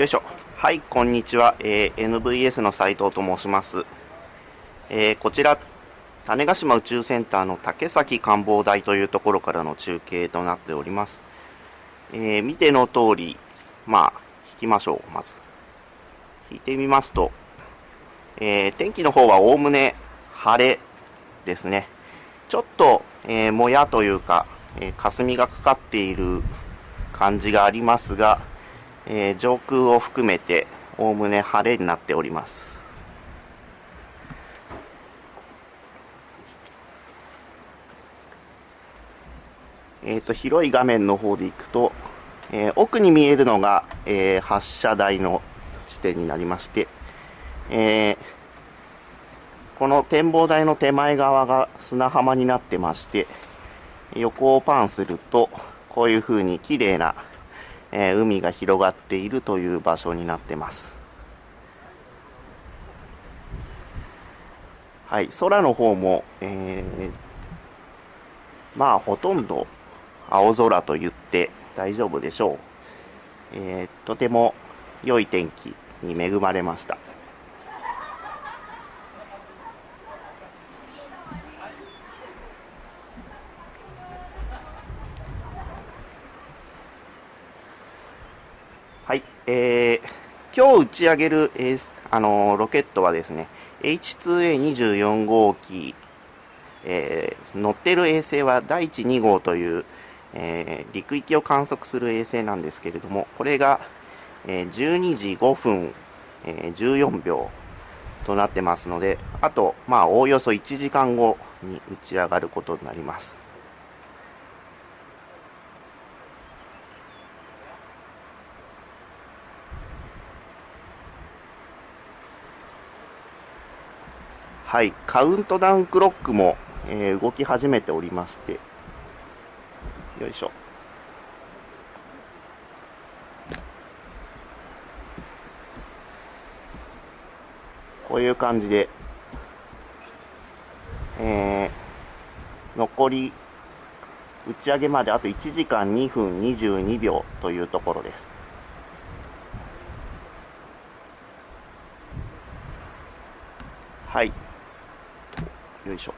よいしょ。はい、こんにちは。えー、NVS の斉藤と申します。えー、こちら、種子島宇宙センターの竹崎官房台というところからの中継となっております。えー、見ての通り、まあ、引きましょう、まず。引いてみますと、えー、天気の方はおおむね晴れですね。ちょっと、えー、もやというか、えー、霞がかかっている感じがありますが、えー、上空を含めておおむね晴れになっております。えーと、広い画面の方でいくと、えー、奥に見えるのが、えー、発射台の地点になりまして、えー、この展望台の手前側が砂浜になってまして横をパンするとこういう風に綺麗な、え海が広がっているという場所になってますはい空の方も、えまあほとんど青空と言って大丈夫でしょう。えー、とても良い天気に恵まれました。はい、えー、今日打ち上げる、えー、あのー、ロケットはですね、H2A24 号機、えー、乗ってる衛星は第1、2号という、えー、陸域を観測する衛星なんですけれども、これが、えー、12時5分、えー、14秒となってますので、あと、まあ、おおよそ1時間後に打ち上がることになります。はい、カウントダウンクロックも、えー、動き始めておりまして、よいしょこういう感じで、えー、残り打ち上げまであと1時間2分22秒というところです。はい。よいしょ。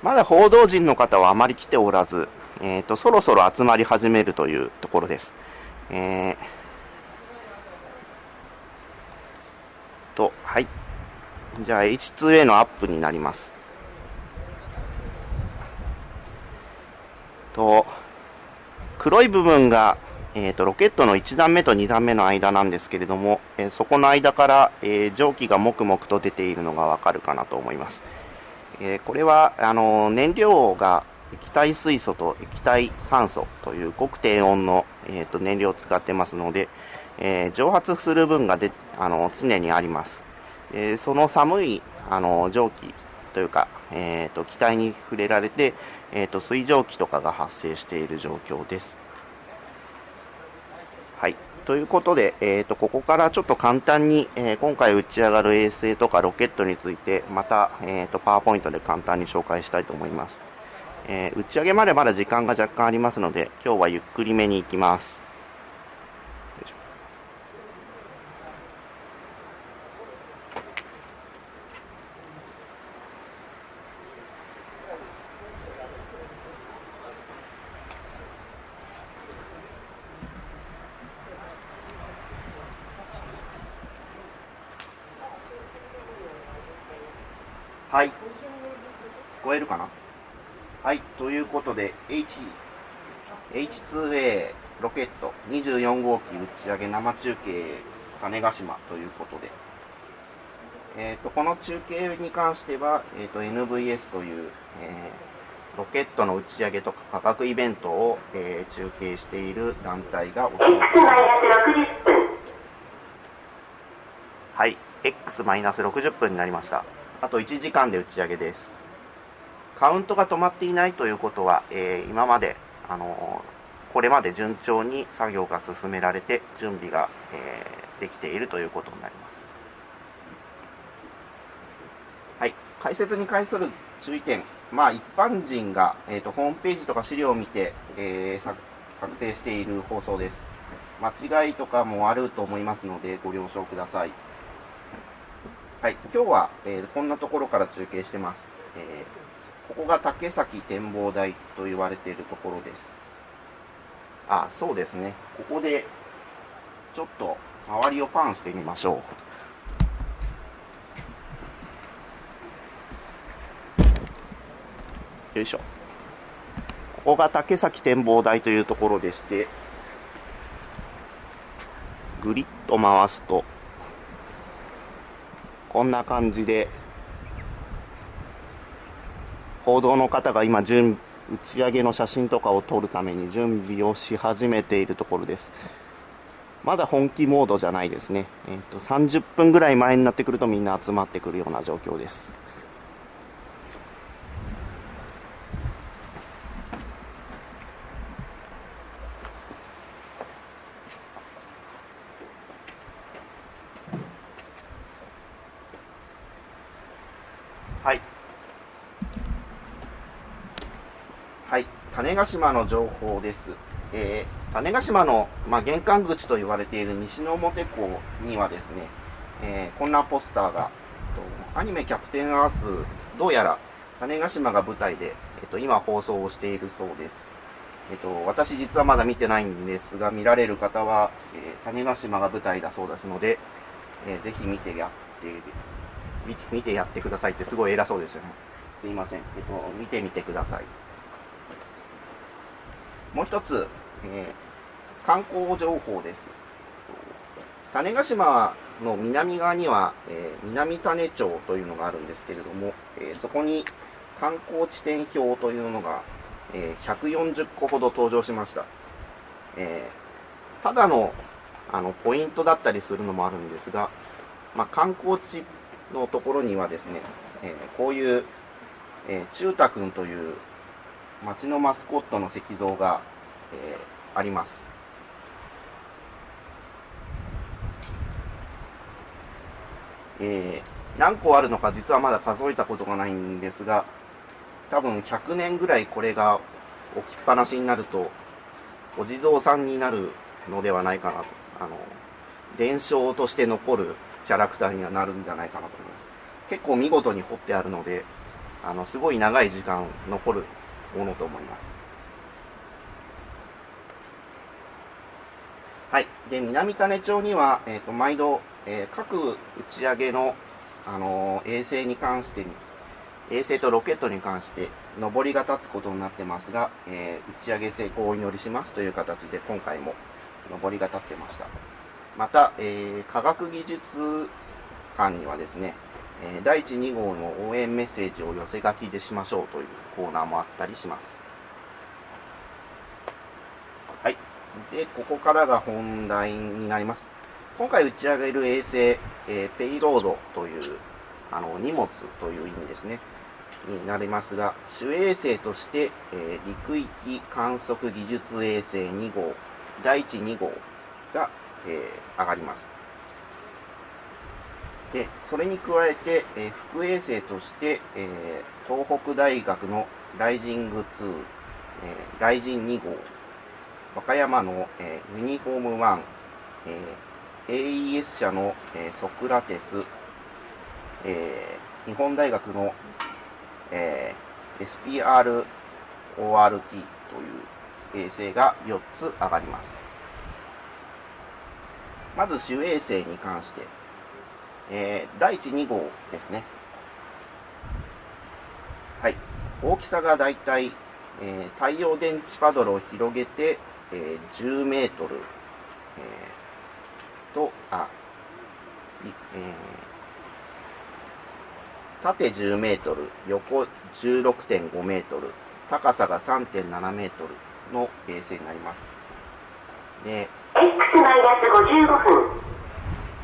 まだ報道陣の方はあまり来ておらず、えーと、そろそろ集まり始めるというところです。えー、と、はい。じゃあ H2A のアップになります。と、黒い部分が、えーと、ロケットの1段目と2段目の間なんですけれども、えー、そこの間から、えー、蒸気がもくもくと出ているのがわかるかなと思います。えー、これはあの燃料が液体水素と液体酸素というごく低温の、えーと、燃料を使ってますので、え、蒸発する分がであの常にあります、え、その寒いあの蒸気というか、えーと、気体に触れられて、えーと水蒸気とかが発生している状況です。はい。ということで、えーと、ここからちょっと簡単に、えー、今回打ち上がる衛星とかロケットについてまた、えーと、パワーポイントで簡単に紹介したいと思います、えー、打ち上げまでまだ時間が若干ありますので今日はゆっくりめに行きますはい。聞こえるかなはい。ということで、H、H2A ロケット24号機打ち上げ生中継種子島ということで、えーと、この中継に関しては、えーと、NVS という、えー、ロケットの打ち上げとか価格イベントを、えー、中継している団体がお届けします。はい、X-60 分になりました。あと1時間で打ち上げです。カウントが止まっていないということは、えー、今まであのこれまで順調に作業が進められて準備が、えー、できているということになります。はい。解説に関する注意点。まあ一般人が、えーと、ホームページとか資料を見て、えー、作成している放送です。間違いとかもあると思いますのでご了承ください。はい。今日は、えー、こんなところから中継してます、えー、ここが竹崎展望台と言われているところですあ、そうですね。ここで、ちょっと周りをパンしてみましょう。よいしょ。ここが竹崎展望台というところでして、ぐりっと回すと、こんな感じで、報道の方が今準打ち上げの写真とかを撮るために準備をし始めているところです。まだ本気モードじゃないですね。えっ、ー、と、30分ぐらい前になってくるとみんな集まってくるような状況です。種子島の情報です。えー、種子島の、まあ、玄関口と言われている西之表港にはですね、えー、こんなポスターが、アニメキャプテンアース、どうやら種子島が舞台で、えっと、今放送をしているそうです。えっと、私実はまだ見てないんですが、見られる方は、え、種子島が舞台だそうですので、えー、ぜひ見てやって見て、見てやってくださいってすごい偉そうですよね。すいません。えっと、見てみてください。もう一つ、えー、観光情報です。種子島の南側には、えー、南種町というのがあるんですけれども、えー、そこに観光地点表というのが、えー、140個ほど登場しました。えー、ただのあのポイントだったりするのもあるんですが、まあ、観光地のところにはですね、えー、こういう、えー、中太くんという町のマスコットの石像が、えー、あります。えー、何個あるのか実はまだ数えたことがないんですが、多分100年ぐらいこれが置きっぱなしになると、お地蔵さんになるのではないかなと。あの、伝承として残るキャラクターにはなるんじゃないかなと思います。結構見事に彫ってあるので、あの、すごい長い時間残るものと思います。はい。で、南種町には、えっ、ー、と、毎度、えー、各打ち上げの、あのー、衛星に関して、衛星とロケットに関して、上りが立つことになってますが、えー、打ち上げ成功をお祈りしますという形で、今回も上りが立ってました。また、えー、科学技術館にはですね、え第1、2号の応援メッセージを寄せ書きでしましょうというコーナーもあったりします。はい。で、ここからが本題になります。今回打ち上げる衛星、えー、ペイロードという、あの、荷物という意味ですね。になりますが、主衛星として、えー、陸域観測技術衛星2号、第1、2号が、えー、上がります。で、それに加えて、えー、副衛星として、えー、東北大学のライジング2、えー、ライジン2号、和歌山の、えー、ユニフォーム1、えー、AES 社の、えー、ソクラテス、えー、日本大学の、えー、SPRORT という衛星が4つ上がります。まず主衛星に関して、えー、第1、2号ですね。はい。大きさがだいたい、えー、太陽電池パドルを広げて、えー、10メートル、えー、と、あ、えー、縦10メートル、横16.5メートル、高さが3.7メートルの衛星になります。で、X-55 分。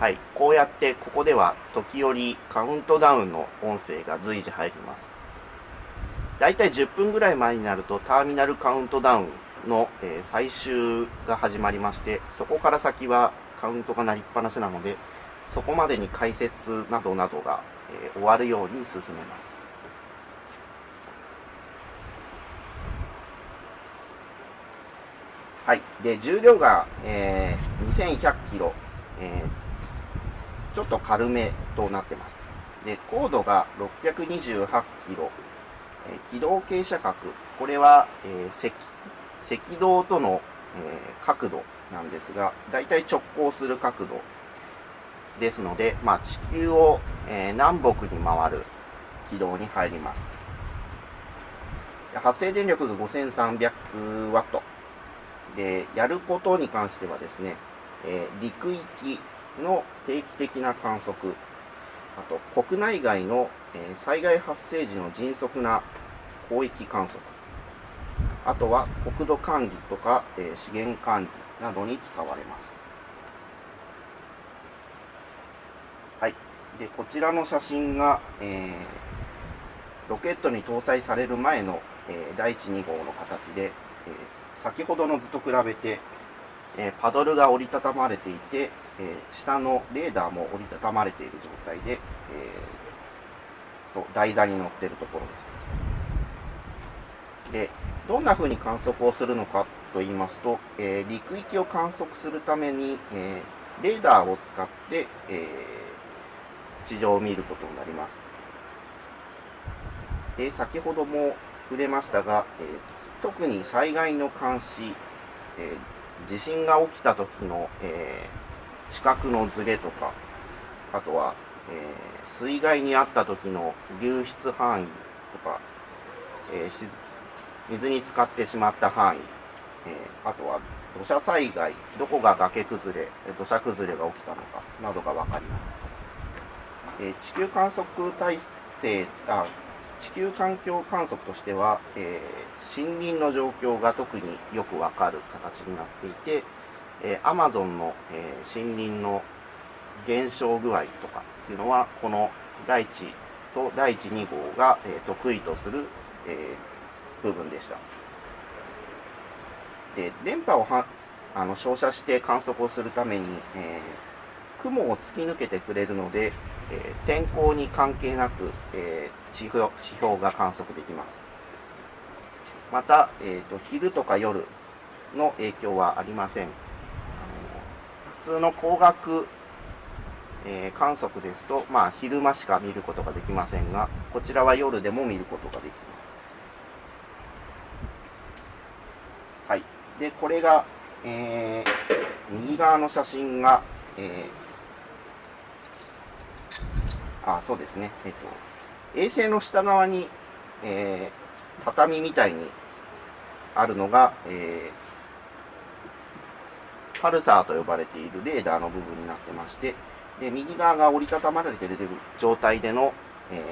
はい、こうやってここでは時折カウントダウンの音声が随時入ります。だいたい10分ぐらい前になるとターミナルカウントダウンの、え最終が始まりましてそこから先はカウントが鳴りっぱなしなのでそこまでに解説などなどが、え終わるように進めます。はい。で重量が、えー、2100キロ、えー、ちょっと軽めとなってます。で高度が628キロ、え、軌道傾斜角。これは、えー、赤赤道との、えー、角度なんですが大体直行する角度ですので、まあ、地球を、えー、南北に回る軌道に入ります。発生電力が5300ワット。でやることに関してはですね、えー、陸域の定期的な観測。あと国内外の、災害発生時の迅速な広域観測。あとは国土管理とか、資源管理などに使われます。はい。でこちらの写真が、えー、ロケットに搭載される前の、えー、第1、2号の形で、えー、先ほどの図と比べて、え、パドルが折りたたまれていて、えー、下のレーダーも折りたたまれている状態で、えー、と台座に乗っているところです。でどんな風に観測をするのかと言いますと、えー、陸域を観測するために、えー、レーダーを使って、えー、地上を見ることになります。で先ほども触れましたが、えー、特に災害の監視、えー、地震が起きた時の、えー、地殻のずれとか、あとは、えー、水害にあった時の流出範囲とか、えー、水に浸かってしまった範囲、えー、あとは土砂災害、どこが崖崩れ、土砂崩れが起きたのかなどが分かります。えー、地球観測体制あ地球環境観測としては、えー、森林の状況が特によくわかる形になっていて、えー、アマゾンの、えー、森林の減少具合とかっていうのはこの第1と第1、2号が、えー、得意とする、えー、部分でした。で電波をはあの照射して観測をするために、えー、雲を突き抜けてくれるので、えー、天候に関係なく、えー指標指標が観測できます。また、えーと、昼とか夜の影響はありません。普通の光学、えー、観測ですと、まあ、昼間しか見ることができませんが、こちらは夜でも見ることができます。はい。で、これが、えー、右側の写真が、えー、あ、そうですね。えっ、と、衛星の下側に、えー、畳みたいにあるのが、えー、パルサーと呼ばれているレーダーの部分になってまして、で、右側が折りたたまれている状態での、え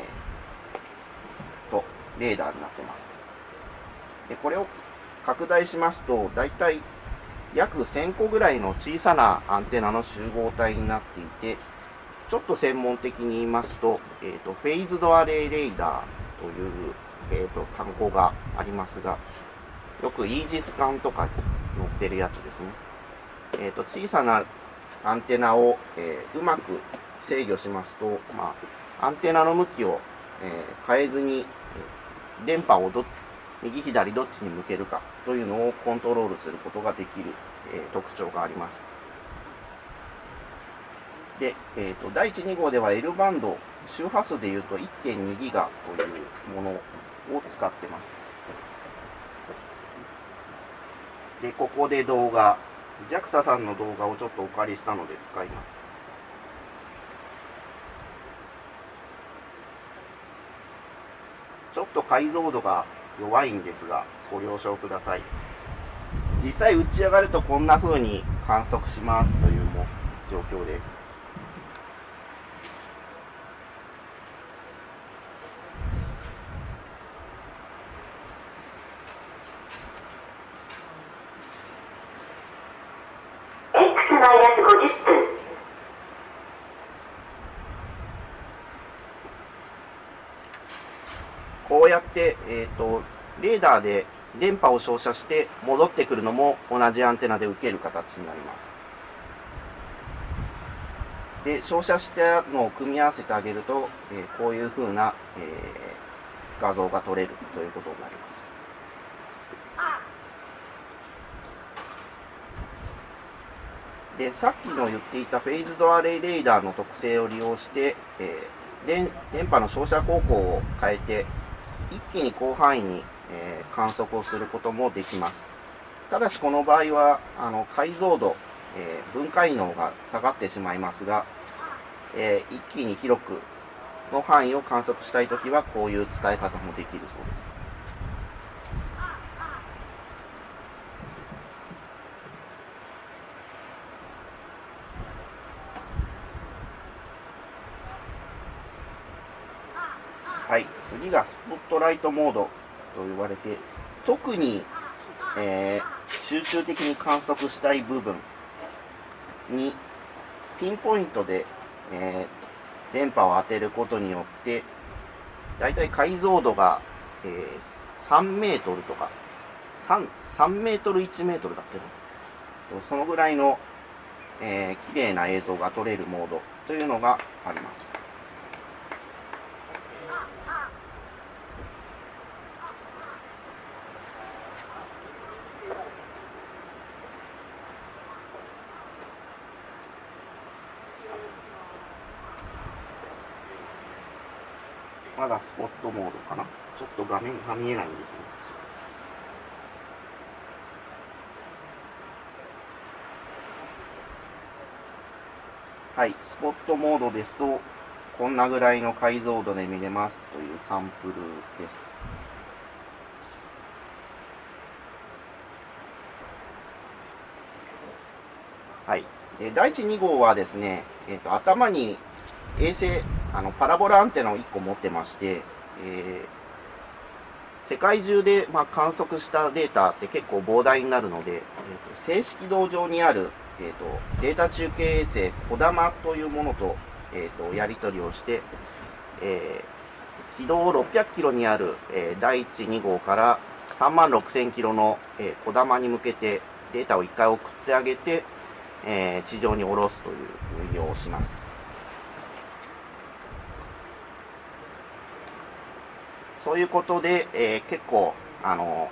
ー、と、レーダーになってます。で、これを拡大しますと、だいたい約1000個ぐらいの小さなアンテナの集合体になっていて、ちょっと専門的に言いますと、え、ー、と、フェイズドアレイレーダーという、えっ、ー、と、単語がありますが、よくイージス艦とかに載ってるやつですね。え、ー、と、小さなアンテナを、えうまく制御しますと、まあ、アンテナの向きを、え変えずに、電波をど右左どっちに向けるかというのをコントロールすることができる、え特徴があります。で、えーと、第1、2号では L バンド、周波数でいうと1.2ギガというものを使ってます。で、ここで動画、JAXA さんの動画をちょっとお借りしたので使います。ちょっと解像度が弱いんですが、ご了承ください。実際打ち上がるとこんな風に観測しますというも状況です。こうやって、えーと、レーダーで電波を照射して戻ってくるのも同じアンテナで受ける形になります。で照射したのを組み合わせてあげると、えー、こういうふうな、えー、画像が撮れるということになります。でさっきの言っていたフェイズドアレイレーダーの特性を利用して、えー、電電波の照射方向を変えて一気に広範囲に、えー、観測をすることもできます。ただしこの場合はあの解像度、えー、分解能が下がってしまいますが、え一気に広くの範囲を観測したいときはこういう使い方もできるそうですはい、次がスポットライトモードと言われて、特に、えー、集中的に観測したい部分にピンポイントで、えー、電波を当てることによって、だいたい解像度が、えー、3メートルとか、3, 3メートル1メートルだってそのぐらいの、えー、綺麗な映像が撮れるモードというのがあります。まだスポットモードかな。ちょっと画面が見えないんですね。はい、スポットモードですと、こんなぐらいの解像度で見れますというサンプルです。はい。で第1、2号はですね、えっ、ー、と、頭に衛星、あの、パラボラアンテナを1個持ってまして、えー、世界中で、まあ、観測したデータって結構膨大になるので、えーと、静止軌道上にある、えーと、データ中継衛星、こだまというものと,、えーと、やり取りをして、えー、軌道600キロにある、えー、第1、2号から3万6000キロの、こだまに向けてデータを1回送ってあげて、えー、地上に下ろすという運用をします。そういうことで、えー、結構、あの、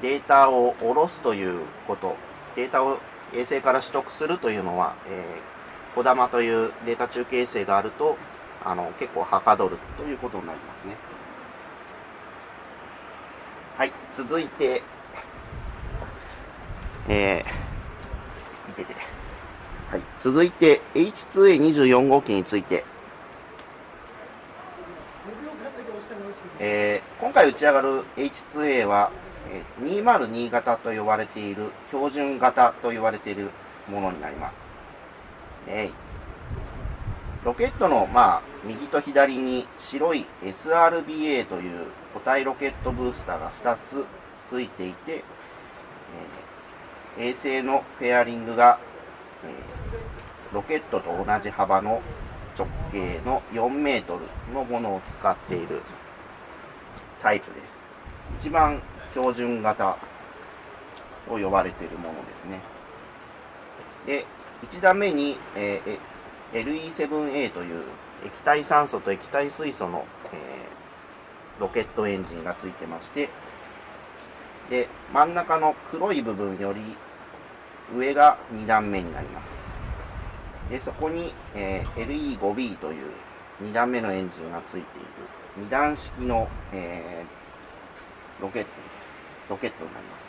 データを下ろすということ、データを衛星から取得するというのは、えー、小玉というデータ中継衛星があると、あの、結構はかどるということになりますね。はい、続いて、えー、見てて。はい、続いて H2A24 号機について、えー、今回打ち上がる H2A は、えー、202型と呼ばれている標準型と言われているものになります。えー、ロケットの、まあ、右と左に白い SRBA という固体ロケットブースターが2つついていて、えー、衛星のフェアリングが、えー、ロケットと同じ幅の直径の4メートルのものを使っているタイプです。一番標準型と呼ばれているものですね。で、1段目に、えー、LE7A という液体酸素と液体水素の、えー、ロケットエンジンがついてまして、で、真ん中の黒い部分より上が2段目になります。で、そこに、えー、LE5B という2段目のエンジンがついている2段式の、えー、ロケット、ロケットになります。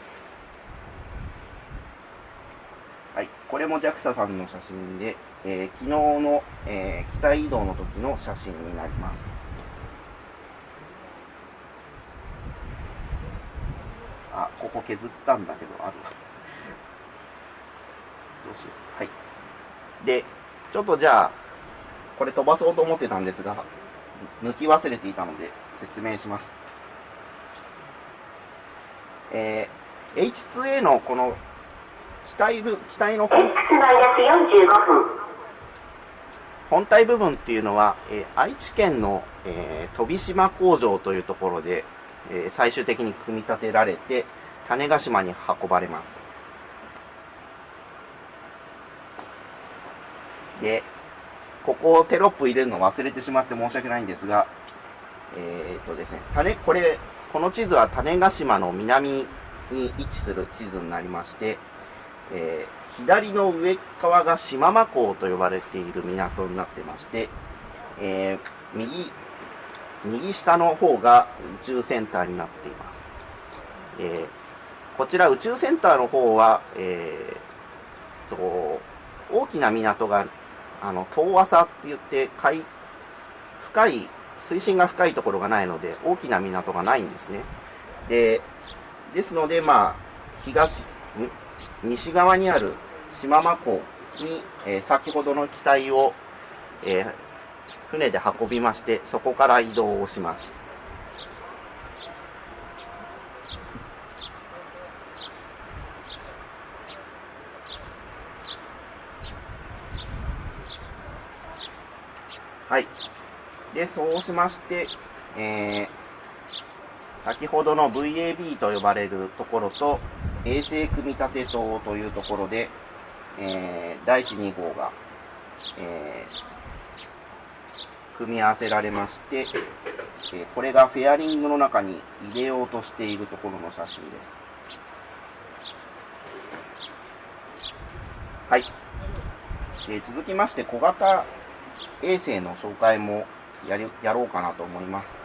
はい。これも JAXA さんの写真で、えー、昨日の、えー、機体移動の時の写真になります。あ、ここ削ったんだけど、あるわ。どうしよう。はい。で、ちょっとじゃあ、これ飛ばそうと思ってたんですが、抜き忘れていたので説明します。えー、H2A のこの機体部、機体の本。本体部分っていうのは、えー、愛知県の、えー、飛島工場というところで、えー、最終的に組み立てられて種子島に運ばれます。でここをテロップ入れるの忘れてしまって申し訳ないんですがえー、っとですね種これこの地図は種子島の南に位置する地図になりまして、えー、左の上側が島間港と呼ばれている港になってまして、えー、右右下の方が宇宙センターになっています。えー、こちら宇宙センターの方は、えー、と大きな港があの遠浅って言って海深い水深が深いところがないので大きな港がないんですね。でですので、まあ、東西側にある島間港に、えー、先ほどの機体を、えー、船で運びまして、そこから移動をします。はい。で、そうしまして、えー、先ほどの VAB と呼ばれるところと、衛星組み立て棟というところで、えー、第1、2号が、えー、組み合わせられまして、えこれがフェアリングの中に入れようとしているところの写真です。はい。え続きまして、小型衛星の紹介もやりやろうかなと思います。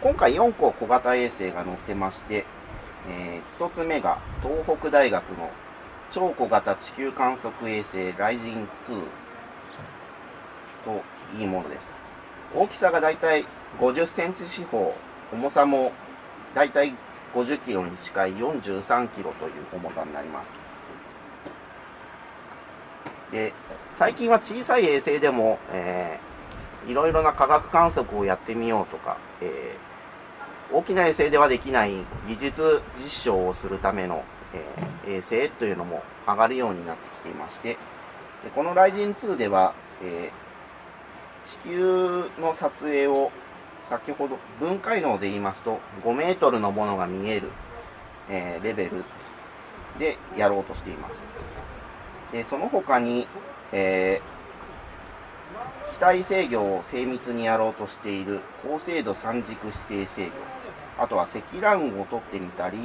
今回4個小型衛星が載ってまして、えー、1つ目が東北大学の超小型地球観測衛星ライジン2といいものです。大きさがだいたい50センチ四方、重さもだいたい50キロに近い43キロという重さになります。で、最近は小さい衛星でも、えー、いろいろな科学観測をやってみようとか、えー、大きな衛星ではできない技術実証をするための、えー、衛星というのも上がるようになってきていまして、このライジン2では、えー地球の撮影を先ほど分解能で言いますと5メートルのものが見える、えー、レベルでやろうとしています。でその他に、えー、機体制御を精密にやろうとしている高精度三軸姿勢制御あとは積乱雲を取ってみたり、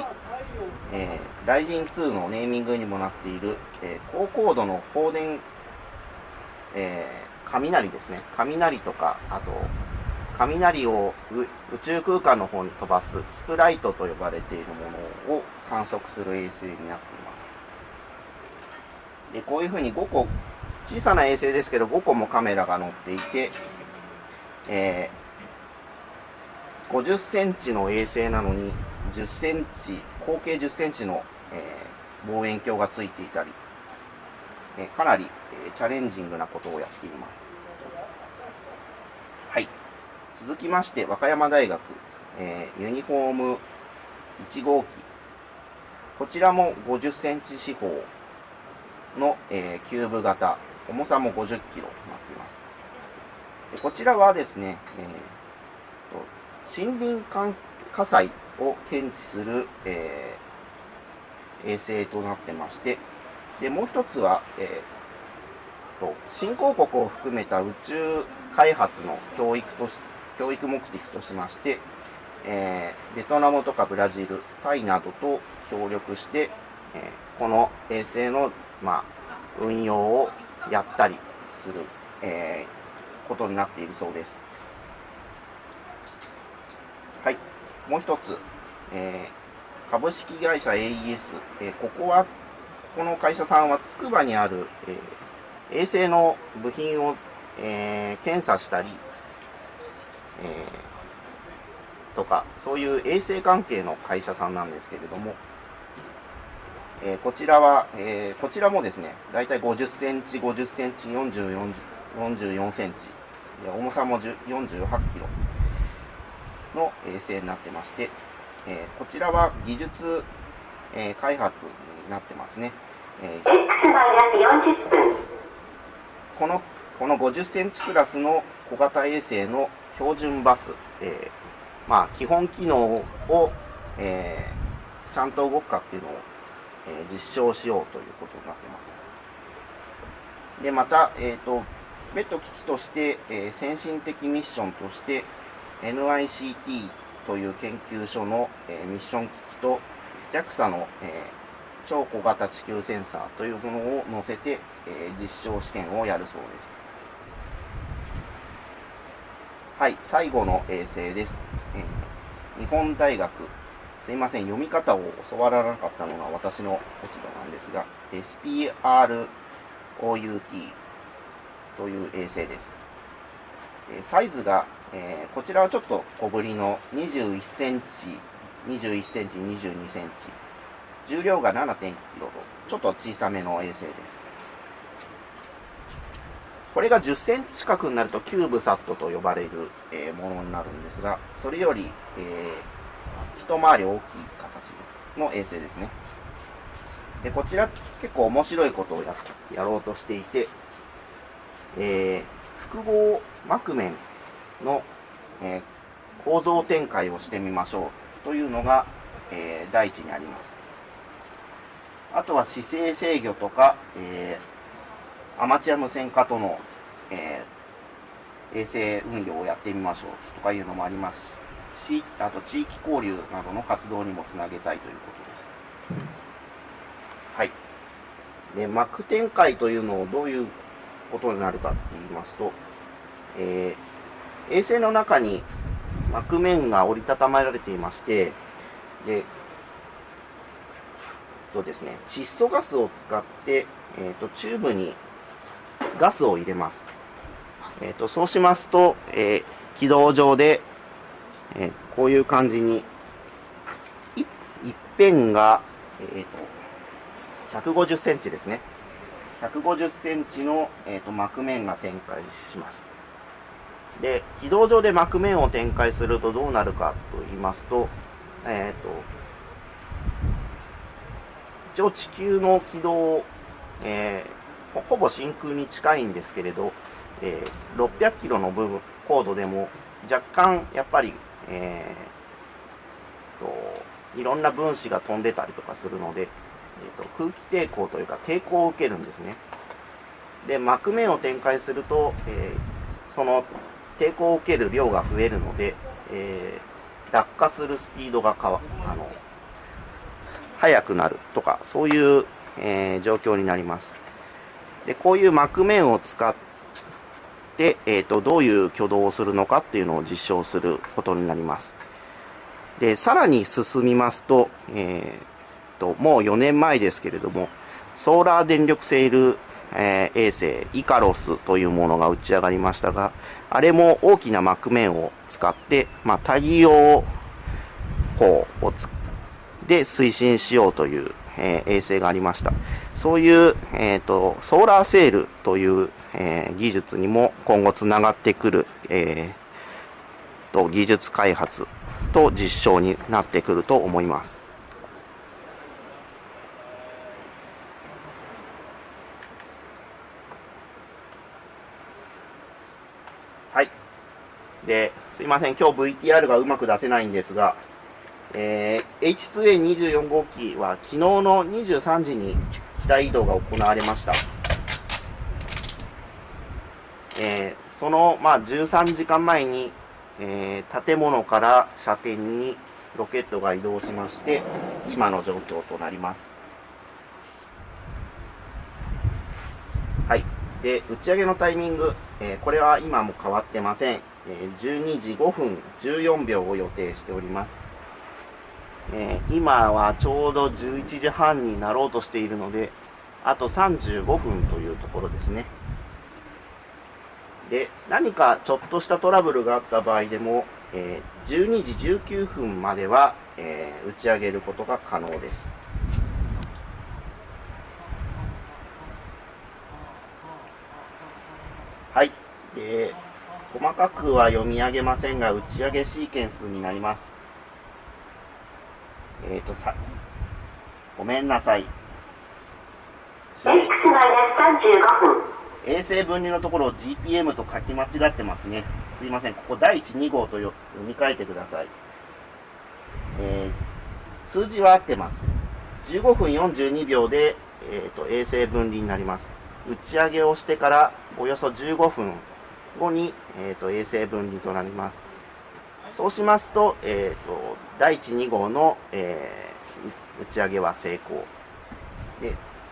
えー、ライジン2のネーミングにもなっている、えー、高高度の放電、え雷ですね。雷とか、あと、雷を宇宙空間の方に飛ばすスプライトと呼ばれているものを観測する衛星になっています。で、こういうふうに5個、小さな衛星ですけど5個もカメラが載っていて、えー、50センチの衛星なのに10センチ、合計10センチの、えー、望遠鏡がついていたり、えー、かなり、えチャレンジングなことをやっています。はい。続きまして、和歌山大学、えー、ユニフォーム1号機。こちらも50センチ四方の、えー、キューブ型。重さも50キロになっています。でこちらはですね、えー、森林火災を検知する、えー、衛星となってまして、で、もう一つは、えー、と、新興国を含めた宇宙開発の教育とし教育目的としまして、えー、ベトナムとかブラジル、タイなどと協力して、えー、この衛星の、まあ、運用をやったりする、えー、ことになっているそうです。はい。もう一つ、えー、株式会社 AES、えー、ここはこの会社さんはつくばにある、えー、衛星の部品を、えー、検査したり、えー、とか、そういう衛生関係の会社さんなんですけれども、えー、こちらは、えー、こちらもですね、だいたい50センチ、50センチ、44, 44センチ、重さも48キロの衛星になってまして、えー、こちらは技術、えー、開発になってますね。えー、このこの50センチクラスの小型衛星の標準バス、えまあ、基本機能を、えー、ちゃんと動くかっていうのを、えー、実証しようということになってます。で、また、えっ、と、別途機器として、え先進的ミッションとして NICT という研究所の、えミッション機器と JAXA の、え超小型地球センサーというものを載せて、え実証試験をやるそうです。はい、最後の衛星です。え日本大学、すいません、読み方を教わらなかったのが私の落ち度なんですが、SPROUT という衛星です。サイズが、えー、こちらはちょっと小ぶりの21センチ、21センチ、22センチ。重量が7.1キロと、ちょっと小さめの衛星です。これが10センチ角になるとキューブサットと呼ばれる、えー、ものになるんですが、それより、えー、一回り大きい形の衛星ですね。で、こちら結構面白いことをややろうとしていて、えー、複合膜面の、えー、構造展開をしてみましょうというのが、えー、第一にあります。あとは姿勢制御とか、えー、アマチュア無線化との、えー、衛星運用をやってみましょうとかいうのもありますし、あと地域交流などの活動にもつなげたいということです。はい。で、膜展開というのをどういうことになるかって言いますと、えー、衛星の中に膜面が折りたたまられていまして、で、とですね、窒素ガスを使って、えーと、チューブにガスを入れます。えーと、そうしますと、えー、軌道上で、え、こういう感じに、い一辺が、えーと、150センチですね。150センチの、えーと、膜面が展開します。で、軌道上で膜面を展開するとどうなるかと言いますと、えっ、ー、と、一応地球の軌道、えー、ほぼ真空に近いんですけれど、えー、600キロの部分、高度でも若干やっぱり、えー、と、いろんな分子が飛んでたりとかするので、えーと、空気抵抗というか抵抗を受けるんですね。で、膜面を展開すると、えー、その抵抗を受ける量が増えるので、えー、落下するスピードが変わ、あの、速くなるとか、そういう、えー、状況になります。で、こういう膜面を使っ、え、ー、と、どういう挙動をするのかっていうのを実証することになります。で、さらに進みますと、えー、と、もう4年前ですけれども、ソーラー電力セール、えー、衛星イカロスというものが打ち上がりましたが、あれも大きな膜面を使って、まあ、太陽光をで推進しようという、えー、衛星がありました。そういう、えーと、ソーラーセールという、えー、技術にも今後つながってくる、えー、と技術開発と実証になってくると思います。はいで、すいません、今日 VTR がうまく出せないんですが、えー、H2A24 号機は昨日の23時に機体移動が行われました。えー、その、まあ、13時間前に、えー、建物から射点にロケットが移動しまして、今の状況となります。はい。で、打ち上げのタイミング、えー、これは今も変わってません。え12時5分14秒を予定しております。えー、今はちょうど11時半になろうとしているので、あと35分というところですね。で、何かちょっとしたトラブルがあった場合でも、えー、12時19分までは、えー、打ち上げることが可能です。はい。で、細かくは読み上げませんが、打ち上げシーケンスになります。えっ、ー、とさ、ごめんなさい。X-35 分。衛星分離のところを GPM と書き間違ってますね。すいません。ここ第1、2号と読み替えてください。えー、数字は合ってます。15分42秒で、えーと、衛星分離になります。打ち上げをしてからおよそ15分後に、えーと、衛星分離となります。そうしますと、えーと、第1、2号の、えー、打ち上げは成功。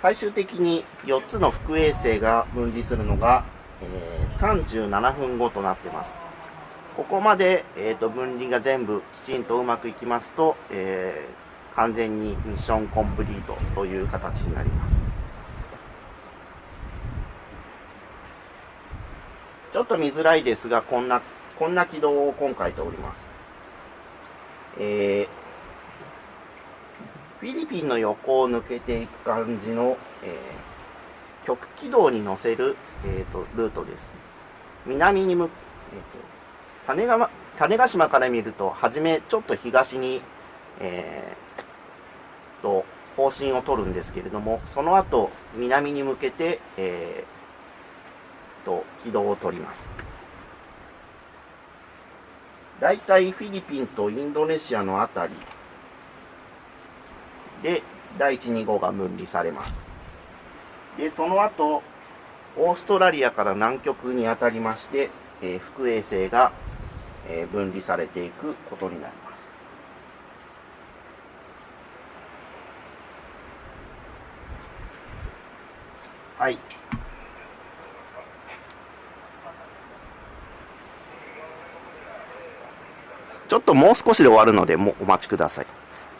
最終的に4つの副衛星が分離するのが、えー、37分後となってます。ここまで、えーと、分離が全部きちんとうまくいきますと、えー、完全にミッションコンプリートという形になります。ちょっと見づらいですが、こんな、こんな軌道を今回ております。えーフィリピンの横を抜けていく感じの、えー、極軌道に乗せる、えーと、ルートです。南に向、えーと、種が種子島から見ると、はじめちょっと東に、えー、と方針を取るんですけれども、その後南に向けて、えー、と軌道を取ります。大体フィリピンとインドネシアのあたりで第1、2号が分離されます。で、その後、オーストラリアから南極にあたりまして、えー、副衛星が、えー、分離されていくことになります。はい。ちょっともう少しで終わるので、もお待ちください。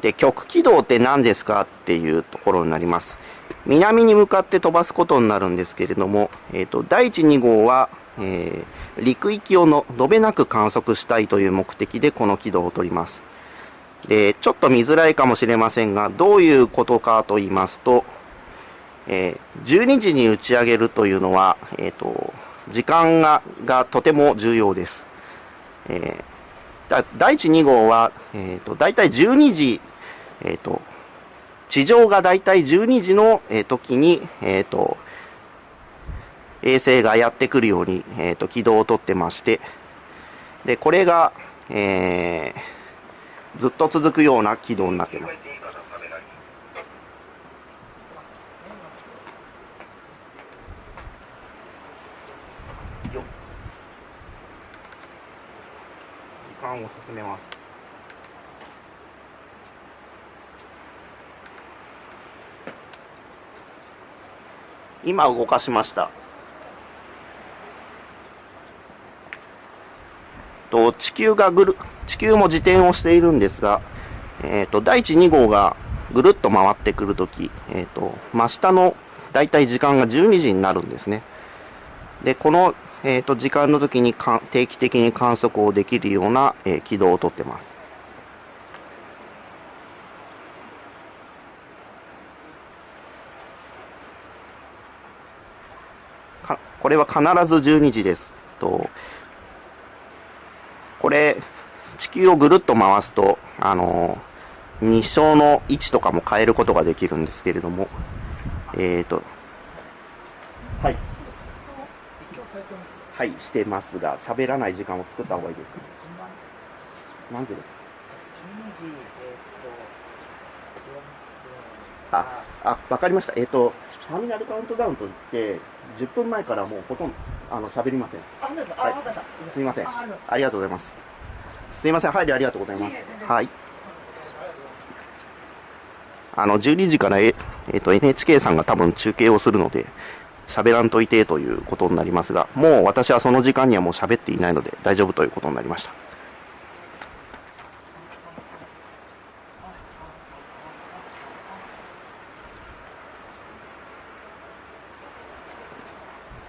で、極軌道って何ですかっていうところになります。南に向かって飛ばすことになるんですけれども、えっ、ー、と、第1、2号は、えー、陸域をの延べなく観測したいという目的でこの軌道を取ります。で、ちょっと見づらいかもしれませんが、どういうことかと言いますと、えー、12時に打ち上げるというのは、えっ、ー、と、時間ががとても重要です。えー、第1、2号は、えっ、ー、と、だいたい12時えっ、ー、と、地上がだいたい12時の、えー、時に、えっ、ー、と、衛星がやってくるように、えっ、と、軌道をとってまして、で、これが、えずっと続くような軌道になってます。時間を進めます。今動かしましたと地球がぐる地球も自転をしているんですが、えーと、第1、2号がぐるっと回ってくるとき、えーと、真下の大体時間が12時になるんですね。で、この、えーと、時間の時にか定期的に観測をできるような、えー、軌道をとってます。これは必ず12時です。とこれ、地球をぐるっと回すと、あの日照の位置とかも変えることができるんですけれども、えっ、ー、と、はい。はい、してますが、喋らない時間を作った方がいいですか、何時ですか ?12 時、えっ、ー、と、あ、あ、わかりました。えっ、ー、と、ターミナルカウントダウンといって、10分前からもうほとんどあの喋りません。あ、本当ですか？はい、すみません。ありがとうございます。すみません。配慮ありがとうございます。はい。あの12時からええー、と NHK さんが多分中継をするので喋らんといてということになりますが、もう私はその時間にはもう喋っていないので大丈夫ということになりました。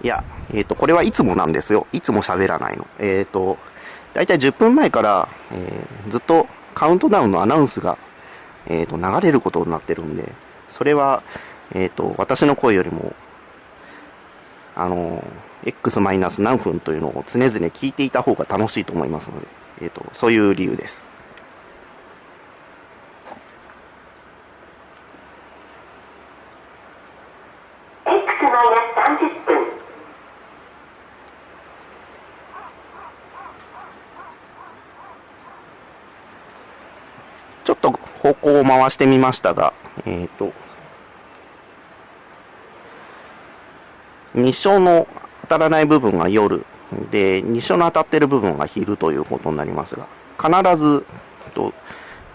いや、えっ、ー、と、これはいつもなんですよ。いつも喋らないの。えっ、ー、と、だいたい10分前から、えー、ずっとカウントダウンのアナウンスが、えっ、と、流れることになってるんで、それは、えっ、と、私の声よりも、あの、X マイナス何分というのを常々聞いていた方が楽しいと思いますので、えっ、と、そういう理由です。X マイナス30分方向を回してみましたが、えっ、と、日照の当たらない部分が夜で、日照の当たっている部分が昼ということになりますが、必ず、と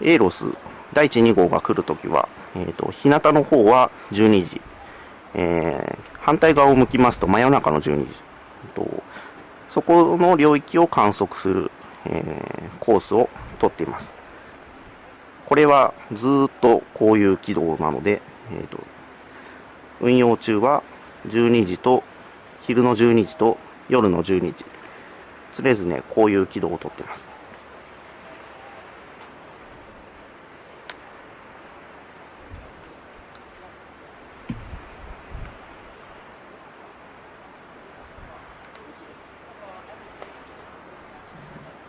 エーロス第1、2号が来るときは、えーと、日向の方は12時、えー、反対側を向きますと真夜中の12時と、そこの領域を観測する、えー、コースをとっています。これはずっとこういう軌道なので、えーと運用中は12時と昼の12時と夜の12時。常々ねこういう軌道をとってます。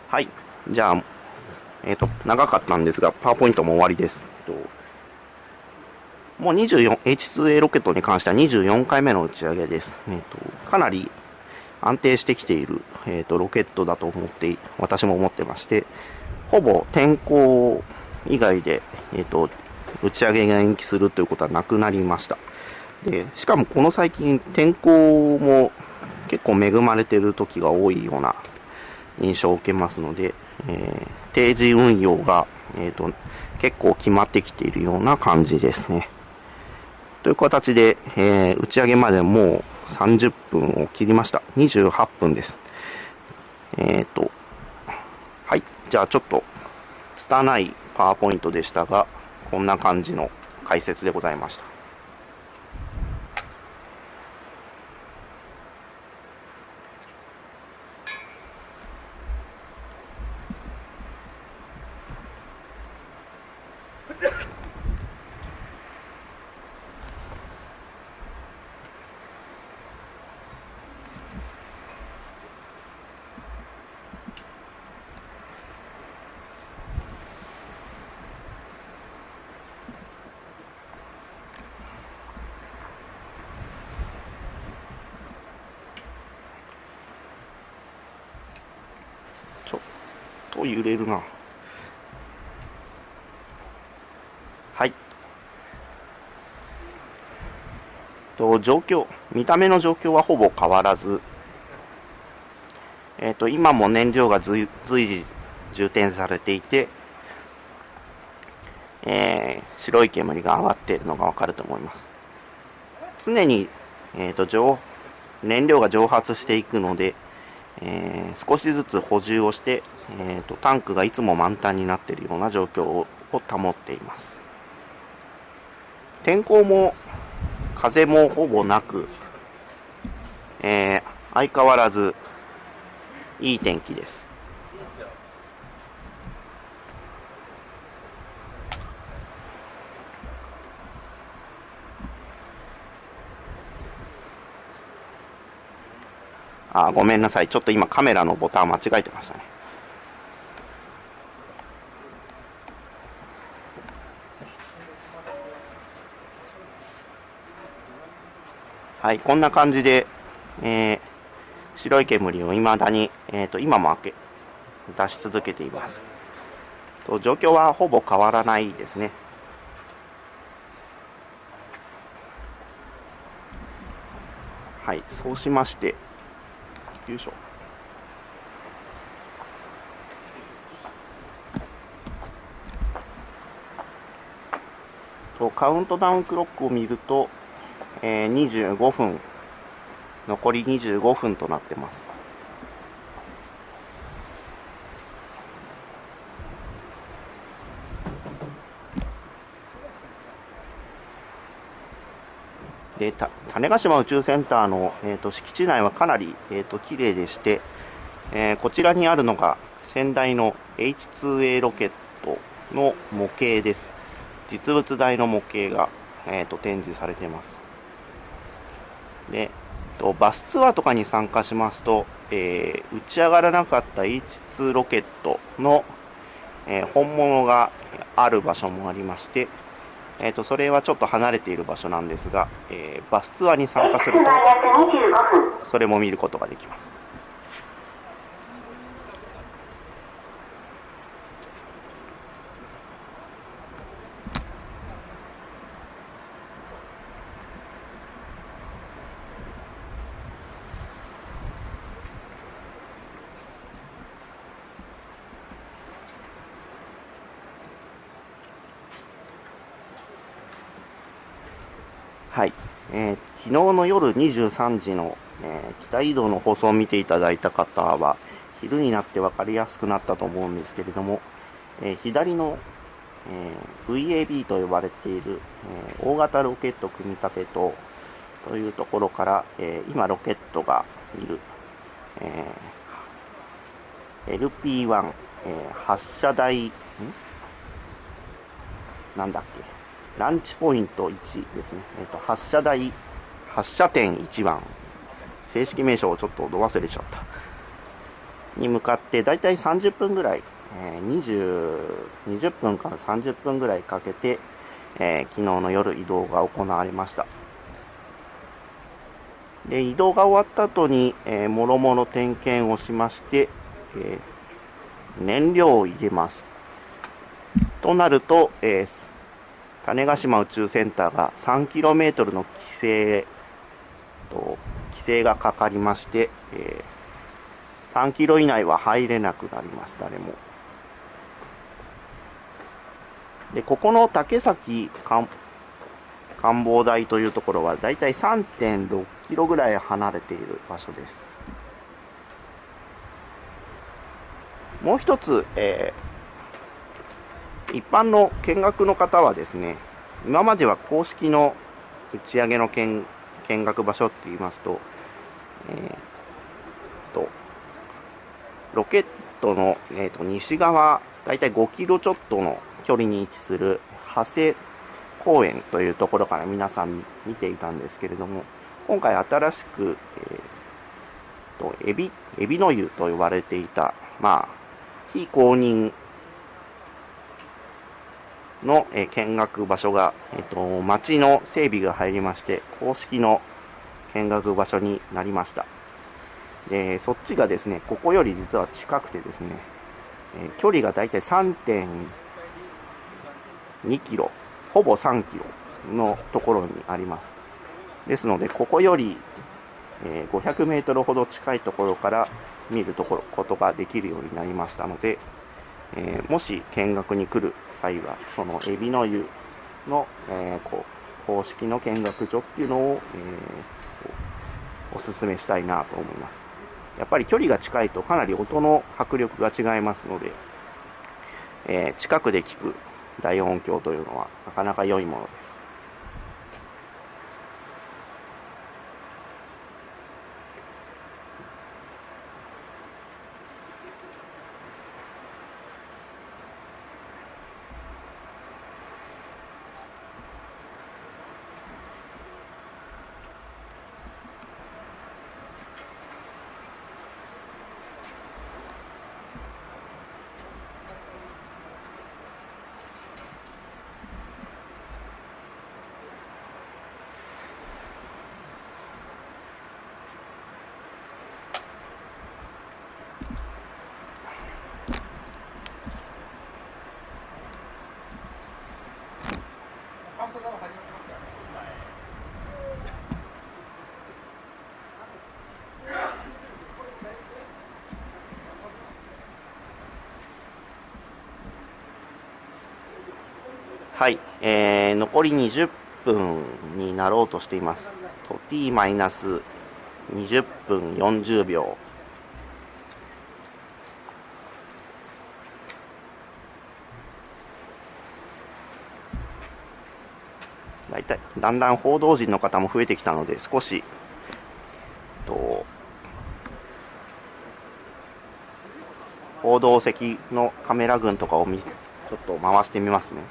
はい。じゃあえっ、ー、と長かったんですがパワーポイントも終わりです。えっと。もう 24H2A ロケットに関しては24回目の打ち上げです。えーと、かなり安定してきている、えーと、ロケットだと思って私も思ってましてほぼ天候以外で、えーと、打ち上げが延期するということはなくなりました。でしかもこの最近天候も結構恵まれている時が多いような印象を受けますので、えー、定時運用が、えーと結構決まってきているような感じですね。という形で、えー、打ち上げまでもう30分を切りました。28分です。えっ、ー、と、はい。じゃあちょっと、拙いパワーポイントでしたが、こんな感じの解説でございました。と揺れるな。はい。と状況。見た目の状況はほぼ変わらず。え、と今も燃料が随時充填されていて、えー、白い煙が上がっているのがわかると思います。常に、えーと、と燃料が蒸発していくのでえー、少しずつ補充をして、えーと、タンクがいつも満タンになっているような状況を保っています。天候も風もほぼなく、えー、相変わらずいい天気です。あ、ごめんなさい。ちょっと今カメラのボタン間違えてましたね。はい、こんな感じで、えー、白い煙を未だに、えーと、今も開け出し続けています。と状況はほぼ変わらないですね。はい、そうしまして、よいしょ。とカウントダウンクロックを見ると、えー、25分。残り25分となってます。で種子島宇宙センターの、えーと、敷地内はかなり、えーと、綺麗でして、えー、こちらにあるのが先代の H2A ロケットの模型です。実物大の模型が、えーと、展示されています。でとバスツアーとかに参加しますと、えー、打ち上がらなかった H2 ロケットの、えー、本物がある場所もありましてえーと、それはちょっと離れている場所なんですが、えー、バスツアーに参加するとそれも見ることができます。はい、えー、昨日の夜23時の、えー、北移動の放送を見ていただいた方は昼になって分かりやすくなったと思うんですけれども、えー、左の、え VAB と呼ばれている、え大型ロケット組み立てとというところから、え今ロケットがいる、え LP1、え発射台ん？なんだっけ？ランチポイント1ですね。えっ、ー、と、発射台、発射点1番。正式名称をちょっとど忘れちゃった。に向かって、だいたい30分ぐらい、えー、20、20分から30分ぐらいかけて、えー、昨日の夜移動が行われました。で、移動が終わった後に、えー、もろもろ点検をしまして、えー、燃料を入れます。となると、えー、種子島宇宙センターが 3km の規制と規制がかかりまして、えー、3キロ以内は入れなくなります誰も。でここの竹崎官房台というところはだいたい3.6キロぐらい離れている場所です。もう一つ、えー一般の見学の方はですね、今までは公式の打ち上げの見学場所って言いますと、えー、と、ロケットの、えー、と西側、だいたい5キロちょっとの距離に位置する長谷公園というところから皆さん見ていたんですけれども、今回新しく、えー、とエビ、エビの湯と呼ばれていた、まあ、非公認の、え見学場所が、えっと、町の整備が入りまして、公式の見学場所になりました。で、そっちがですね、ここより実は近くてですね、え距離がだいたい3.2キロ、ほぼ3キロのところにあります。ですので、ここより、え500メートルほど近いところから見るところことができるようになりましたので、えー、もし見学に来る際は、そのエビの湯の、えー、こう公式の見学所っていうのを、えー、お勧めしたいなと思います。やっぱり距離が近いとかなり音の迫力が違いますので、え、近くで聞く大音響というのはなかなか良いものです。はい、えー、残り20分になろうとしています。と t-20 分40秒。体、だんだん報道陣の方も増えてきたので、少し、と、報道席のカメラ群とかをちょっと回してみますね。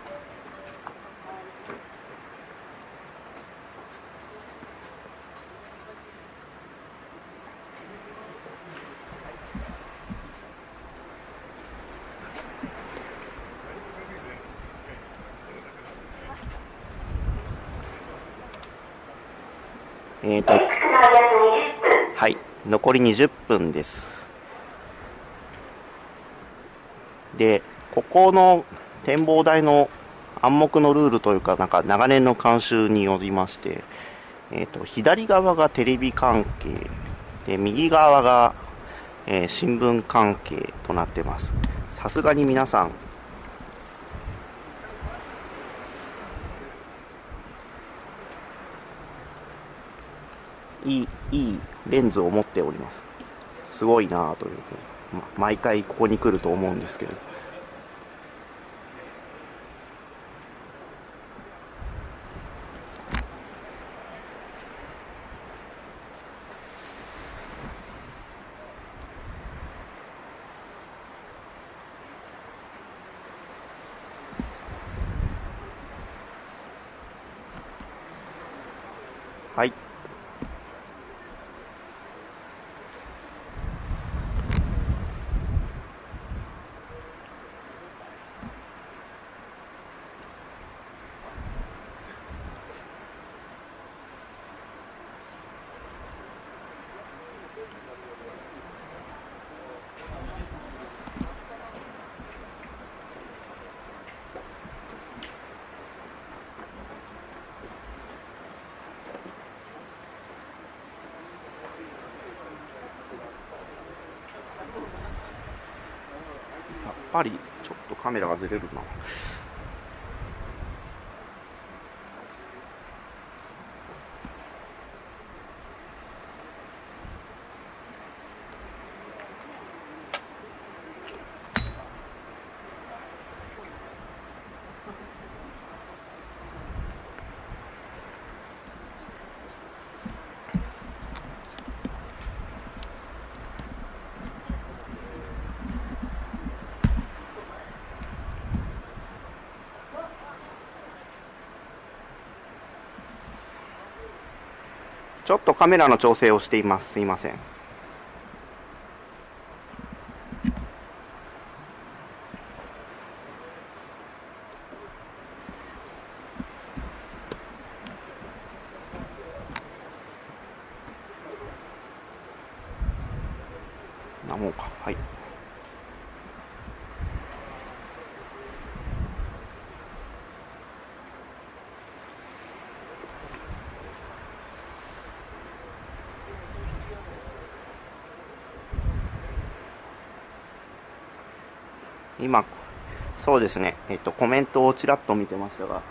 えっ、ー、と、はい、残り20分です。で、ここの展望台の暗黙のルールというか、なんか長年の慣習によりまして、えっ、ー、と、左側がテレビ関係、で、右側が、えー、新聞関係となってます。さすがに皆さん、いいいいレンズを持っております。すごいなというふうに、ま、毎回ここに来ると思うんですけれど。ぱりちょっとカメラがずれるな。ちょっとカメラの調整をしています。すいませんなもんかはい今、そうですね、えっと、コメントをちらっと見てましたが、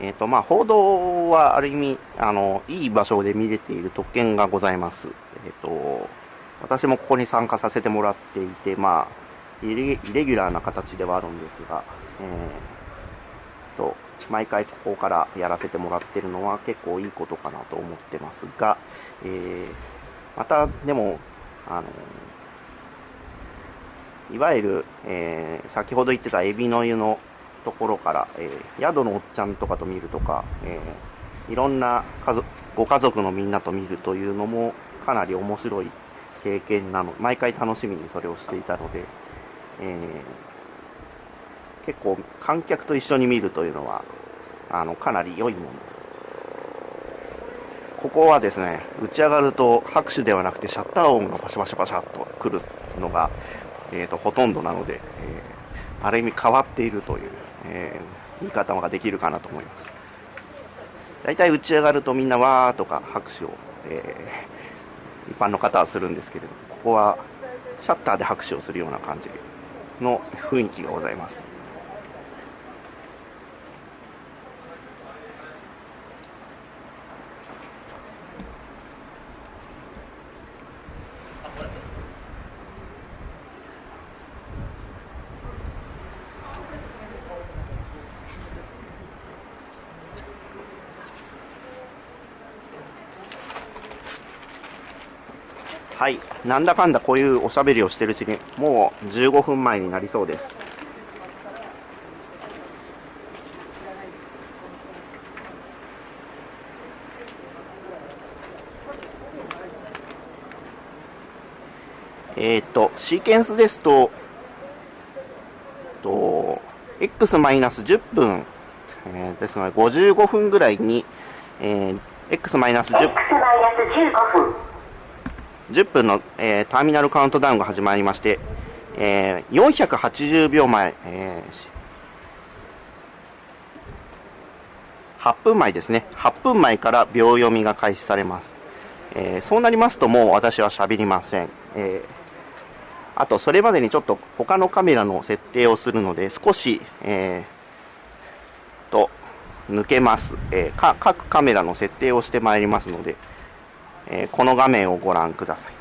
えっと、まあ、報道はある意味、あの、いい場所で見れている特権がございます。えっと、私もここに参加させてもらっていて、まあ、イレギュラーな形ではあるんですが、えー、と、毎回ここからやらせてもらってるのは結構いいことかなと思ってますが、えー、また、でも、あの、いわゆる、えー、先ほど言ってたエビの湯のところから、えー、宿のおっちゃんとかと見るとか、えー、いろんな家族ご家族のみんなと見るというのもかなり面白い経験なの毎回楽しみにそれをしていたので、えー、結構観客と一緒に見るというのはあのかなり良いものです。ここはですね打ち上がると拍手ではなくてシャッター音がパシャパシャパシャっとくるのがえーと、ほとんどなので、えー、ある意味変わっているという、えー、言い方ができるかなと思います。大体打ち上がるとみんなわーとか拍手を、えー、一般の方はするんですけれどここはシャッターで拍手をするような感じの雰囲気がございます。はい、なんだかんだこういうおしゃべりをしてるうちにもう15分前になりそうです。えっ、と、シーケンスですと、と、x-10 分、えー、ですので55分ぐらいに、えー、x-10 分。10分の、えー、ターミナルカウントダウンが始まりまして、えー、480秒前、えー、8分前ですね、8分前から秒読みが開始されます。えー、そうなりますと、もう私は喋りません。えー、あと、それまでにちょっと他のカメラの設定をするので、少し、えー、と、抜けます、えー、各カメラの設定をしてまいりますので、えー、この画面をご覧ください。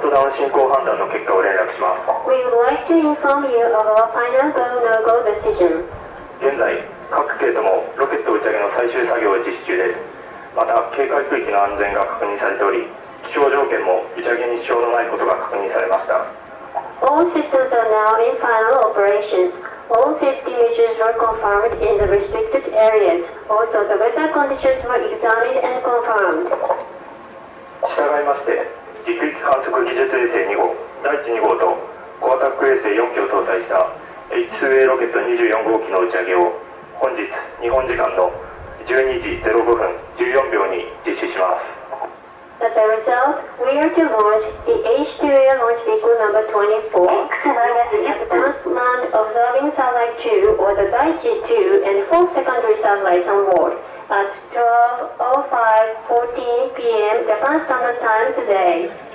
ウントダウン進行判断の結果を連絡します We would like to inform you of our final go-no-go decision 現在各系ともロケット打ち上げの最終作業を実施中ですまた警戒区域の安全が確認されており気象条件も打ち上げに支障のないことが確認されました All systems are now in final operations All safety measures were confirmed in the restricted areas. Also, the weather conditions were examined and confirmed. 従いまして、陸域観測技術衛星2号第1 2号とコアタック衛星4機を搭載した H2A ロケット24号機の打ち上げを本日日本時間の12時05分14秒に実施します As a result, we are to launch the H2A launch vehicle number 24 advanced manned observing satellite 2 or the Daiichi 2 and 4 secondary satellites on board at 12.05.14 p.m. Japan Standard Time today.「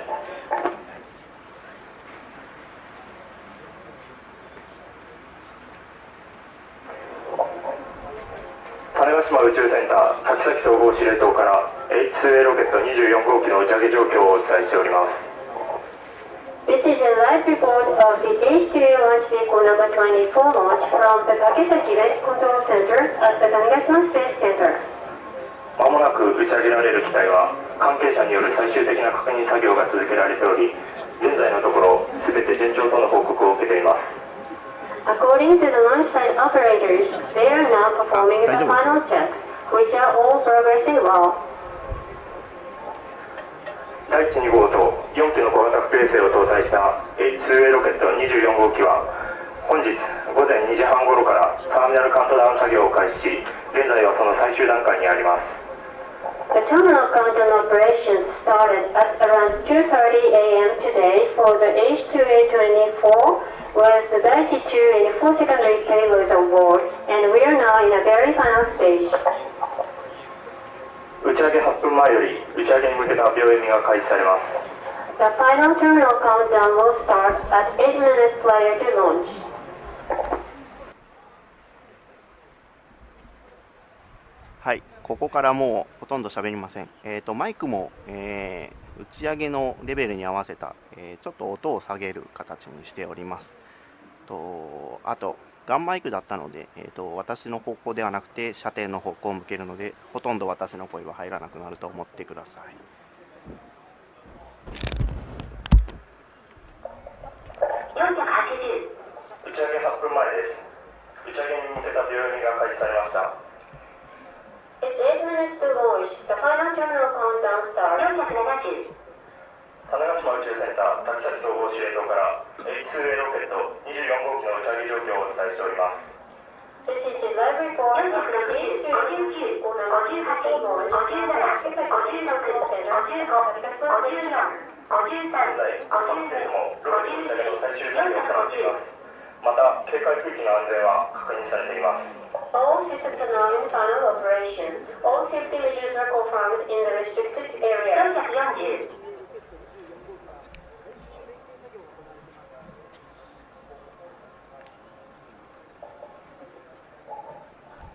宇宙センター滝崎総合司令塔から H2A ロケット24号機の打ち上げ状況をお伝えしております This is a live report of the H2A1 vehicle number 24 launch from the Takesaki Range Control Center at the Tanegashima Space Center. まもなく打ち上げられる機体は関係者による最終的な確認作業が続けられており現在のところ全て順調との報告を受けています According to the launch-site operators, they are now performing the final checks, which are all progressing well. 第1、2号と4機の小型不衛星を搭載した H2A ロケット24号機は本日午前2時半頃からターミナルカウントダウン作業を開始し現在はその最終段階にあります The terminal countdown operations started at around 2.30 a.m. today for the H2A24 was the Daiichi 2 and 4 secondary payloads award, and we are now in a very final stage. 打ち上げ8分前より打ち上げに向けた秒読みが開始されます The final terminal countdown will start at 8 minutes prior to launch. はい、ここからもうほとんど喋りません。えっ、ー、とマイクも、えー、打ち上げのレベルに合わせた、えー、ちょっと音を下げる形にしております。とあとガンマイクだったので、えーと、私の方向ではなくて射程の方向を向けるのでほとんど私の声は入らなくなると思ってください。打ち上げ分前です打ち上げに向けたが開始されました Thank you. 種子島宇宙センター滝崎総合司令塔から H2A ロケット24号機の打ち上げ状況をお伝えしております。This is the live report of the B259 を58号57、56、56、56、54。現在、コンテンツもロケットの最終作業を行っています。また、警戒区域の安全は確認されています。All systems are now in final operation. All safety measures are confirmed in the restricted area. 340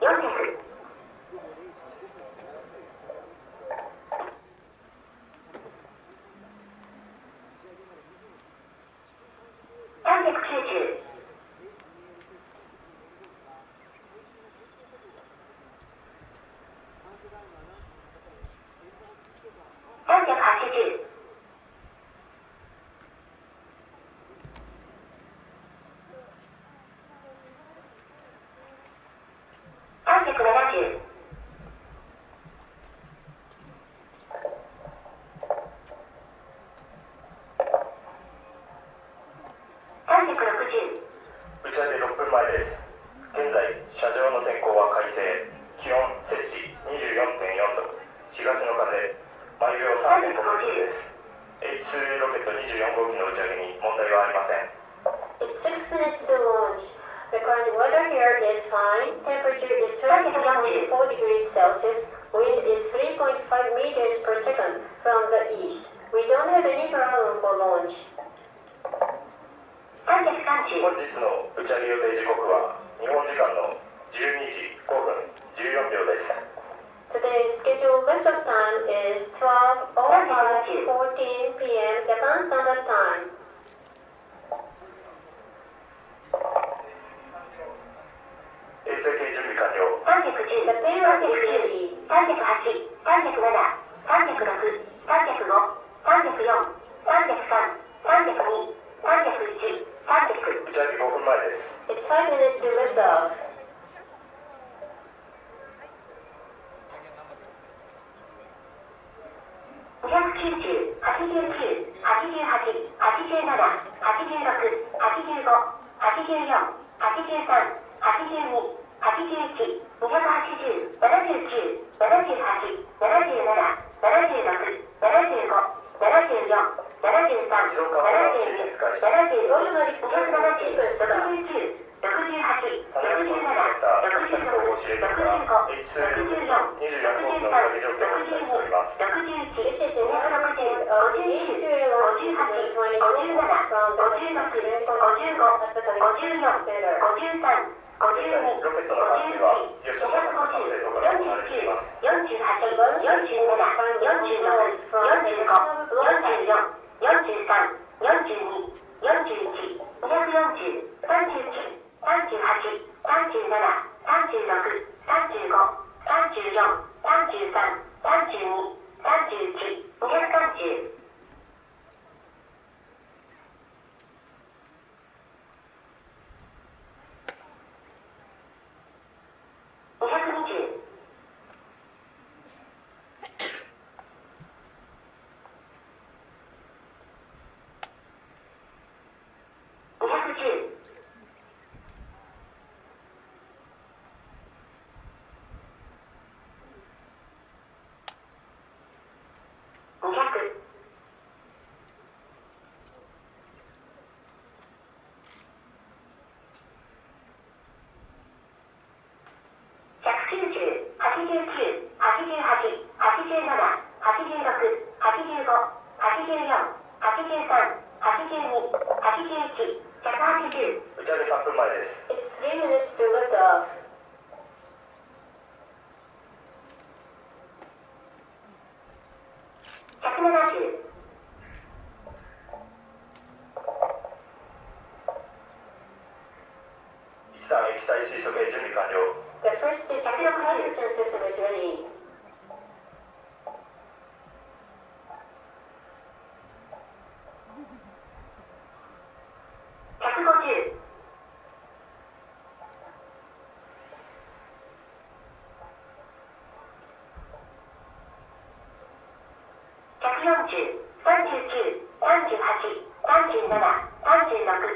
Target pigeon. 87、86、85、83、82、81、180、181、180、180、38、37、36。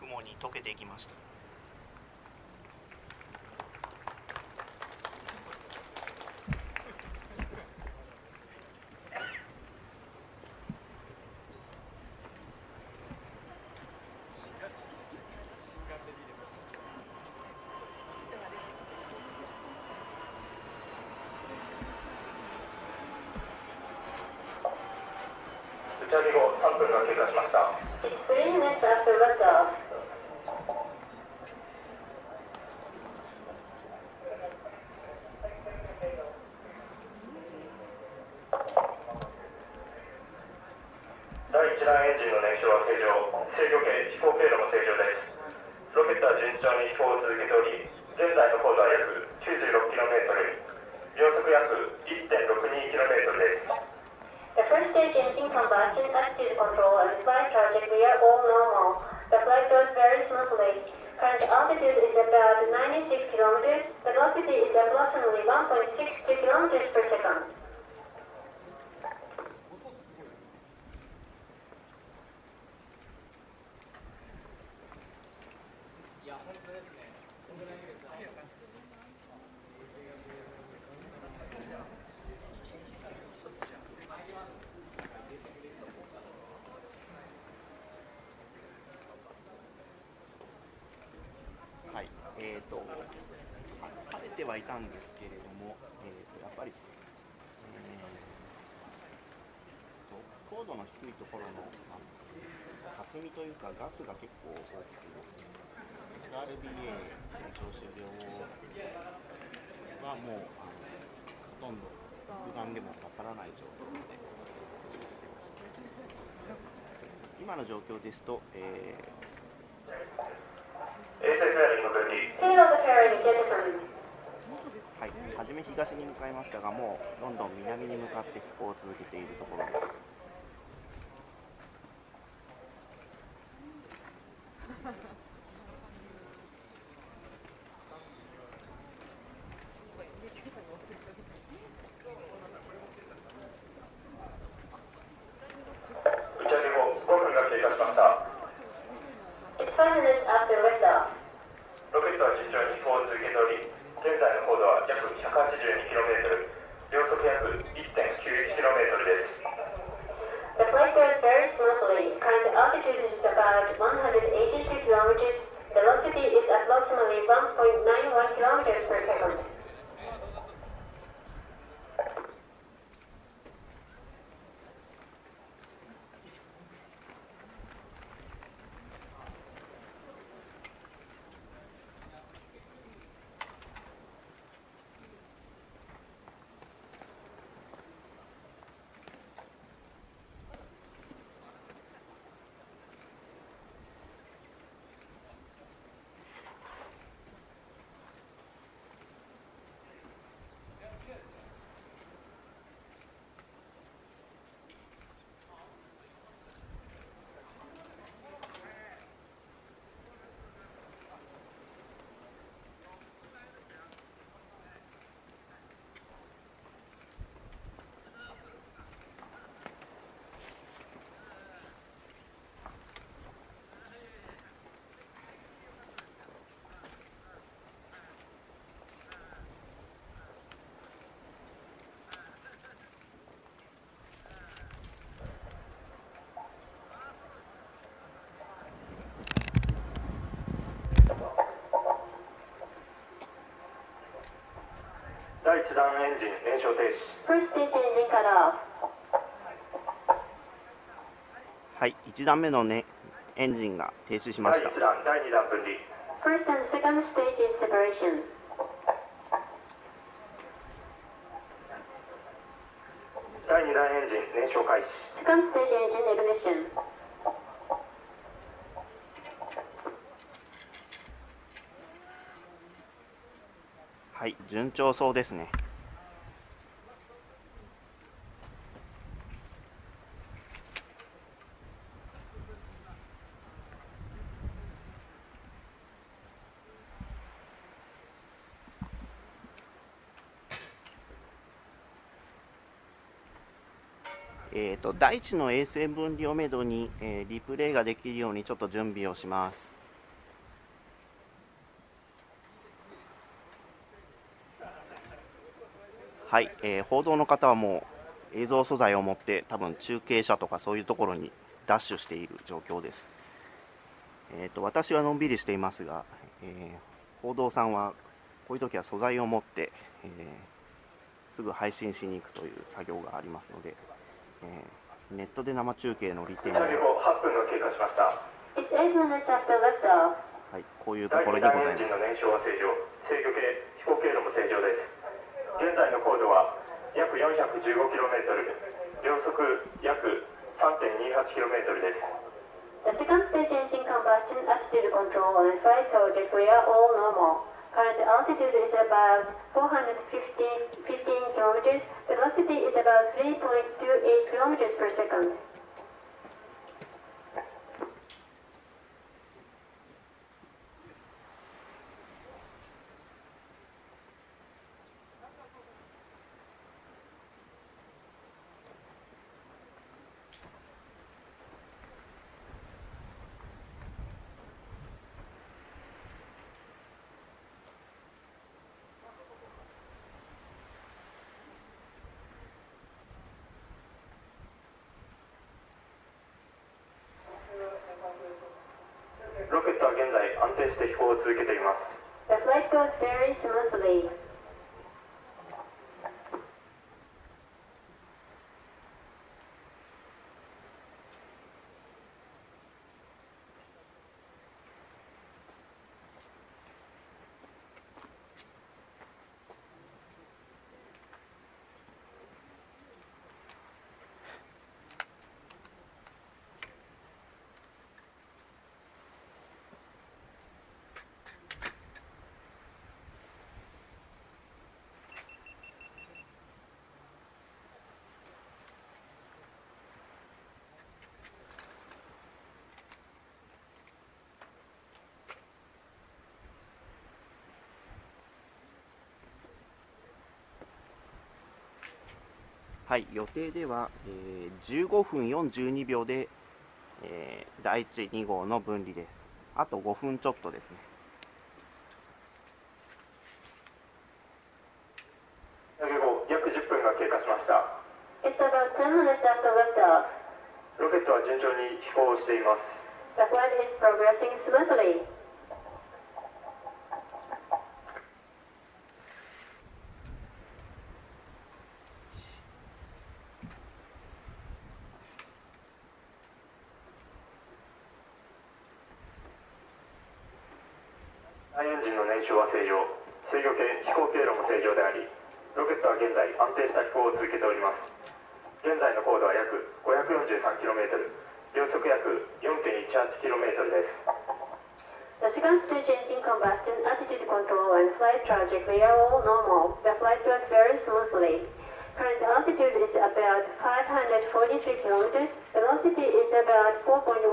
雲に溶けていきました。打ち上げ後3分が経過しました。three minutes after liftoff. 第1段エンジンの燃焼は正常。制御系飛行経路も正常です。ロケットは順調に飛行を続けており現在の高度は約 96km 秒速約 1.62km です The first stage engine combustion, attitude control, and flight trajectory are all normal. The flight goes very smoothly. Current altitude is about 96 kilometers. Velocity is approximately 1.62 kilometers per second. 今の状況ですと、えー.はい、初め東に向かいましたが、もうどんどん南に向かって飛行を続けているところです。1段エンジン燃焼停止 First stage engine cut off. はい、1段目の、ね、エンジンが停止しま第した1弾第2弾分離 First and second stage in separation. 第2弾エンジン燃焼開始 Second stage engine ignition. はい、順調そうですね。えー、と第一の衛星分離をめどに、えーリプレイができるようにちょっと準備をします。はい、えー報道の方はもう映像素材を持って多分中継車とかそういうところにダッシュしている状況です。えー、と私はのんびりしていますが、えー報道さんはこういう時は素材を持って、えーすぐ配信しに行くという作業がありますので、えーネットで生中継の利点を、着後8分が経過しました It's 8 minutes after liftoff. はい、こういうと第2ころにご弾エンジンのざいます。燃焼は正常制御系飛行経路も正常です現在の高度は約 415km 秒速約 3.28km です The second stage engine combustion attitude control and flight project we are all normal. Current altitude is about 415 km. Velocity is about 3.28 km per second. ロケットは現在安定して飛行を続けています。はい、予定では、えー15分42秒で、えー第1、2号の分離です。あと5分ちょっとですね。約10分が経過しました It's about 10 minutes after liftoff. ロケットは順調に飛行をしています The flight is progressing smoothly. 大エンジンの燃焼は正常制御系飛行経路も正常でありロケットは現在安定した飛行を続けております現在の高度は約 543km 秒速約 4.18km です The second stage engine combustion, attitude control, and flight trajectory are all normal. The flight goes very smoothly. Current altitude is about 543 kilometers. Velocity is about 4.18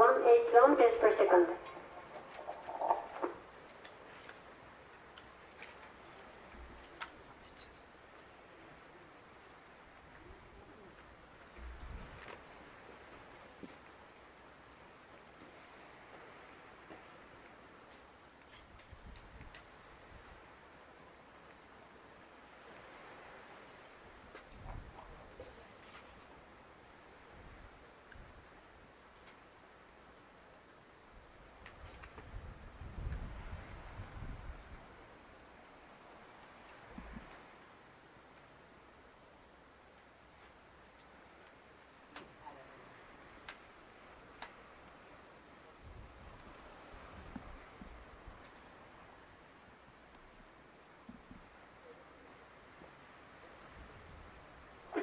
kilometers per second.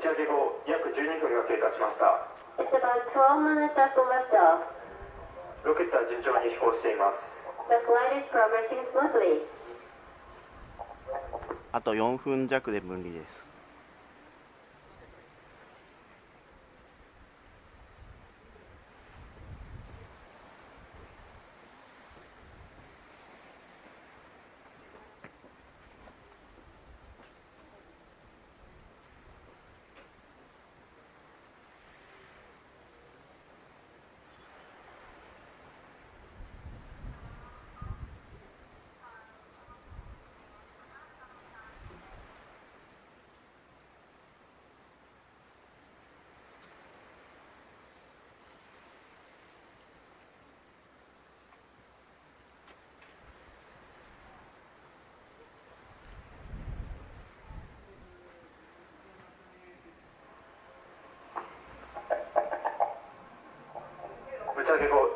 上げ後約12分が経過しました It's about 12 minutes after liftoff. ロケットは順調に飛行しています The flight is progressing smoothly. あと4分弱で分離です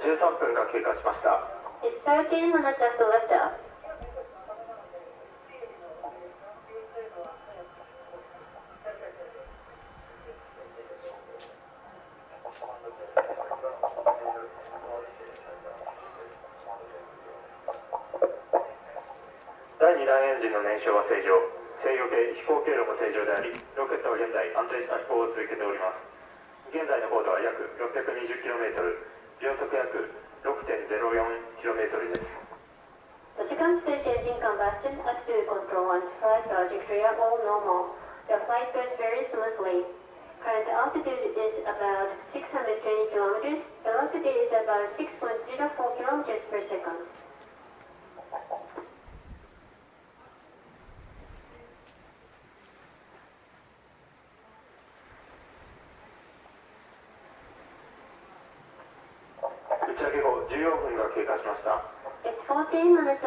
13分が経過しました。It's 13 minutes after liftoff. 第2段エンジンの燃焼は正常。制御系飛行経路も正常でありロケットは現在安定した飛行を続けております。現在の高度は約 620km 秒速約 6.04km です The second stage engine combustion, attitude control, and flight trajectory are all normal. The flight goes very smoothly. Current altitude is about 620 kilometers. Velocity is about 6.04 kilometers per second. 140ォーティーマのチ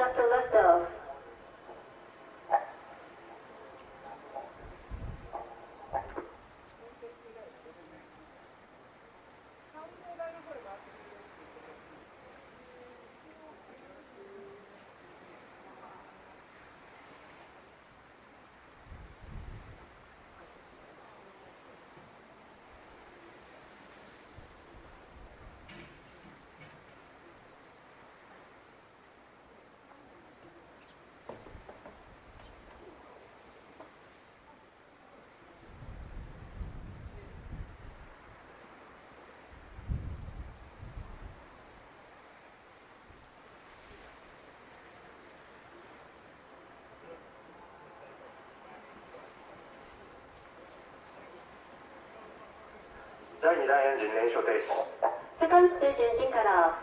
第2段エンジン燃焼停止。Second stage engine cut off.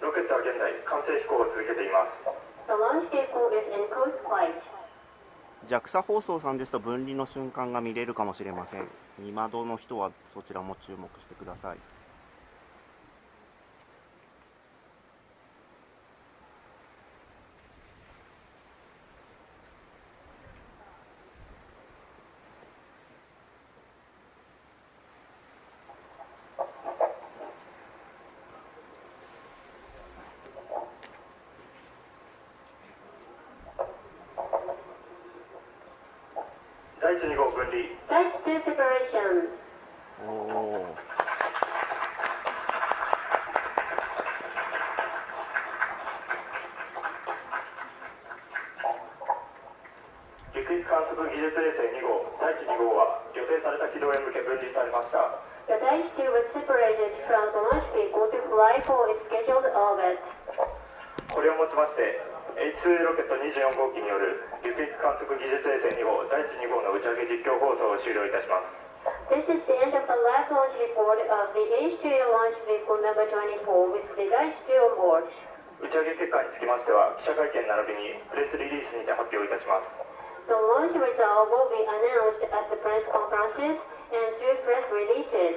ロケットは現在完成飛行を続けています。The launch vehicle is in coast flight. JAXA 放送さんですと分離の瞬間が見れるかもしれません。二窓の人はそちらも注目してください第1、2号分離 Dash to separation. おお陸域観測技術衛星2号第1、2号は予定された軌道へ向け分離されました The Dash 2 was separated from the launch vehicle to fly for its scheduled orbit. これをもちまして H2A ロケット24号機による陸域観測技術衛星2号第1、2号の打ち上げ実況放送を終了いたします This is the end of the live launch report of the H2 launch vehicle number 24 with the 2 on board. 打ち上げ結果につきましては記者会見並びにプレスリリースにて発表いたします The launch result will be announced at the press conferences and through press releases.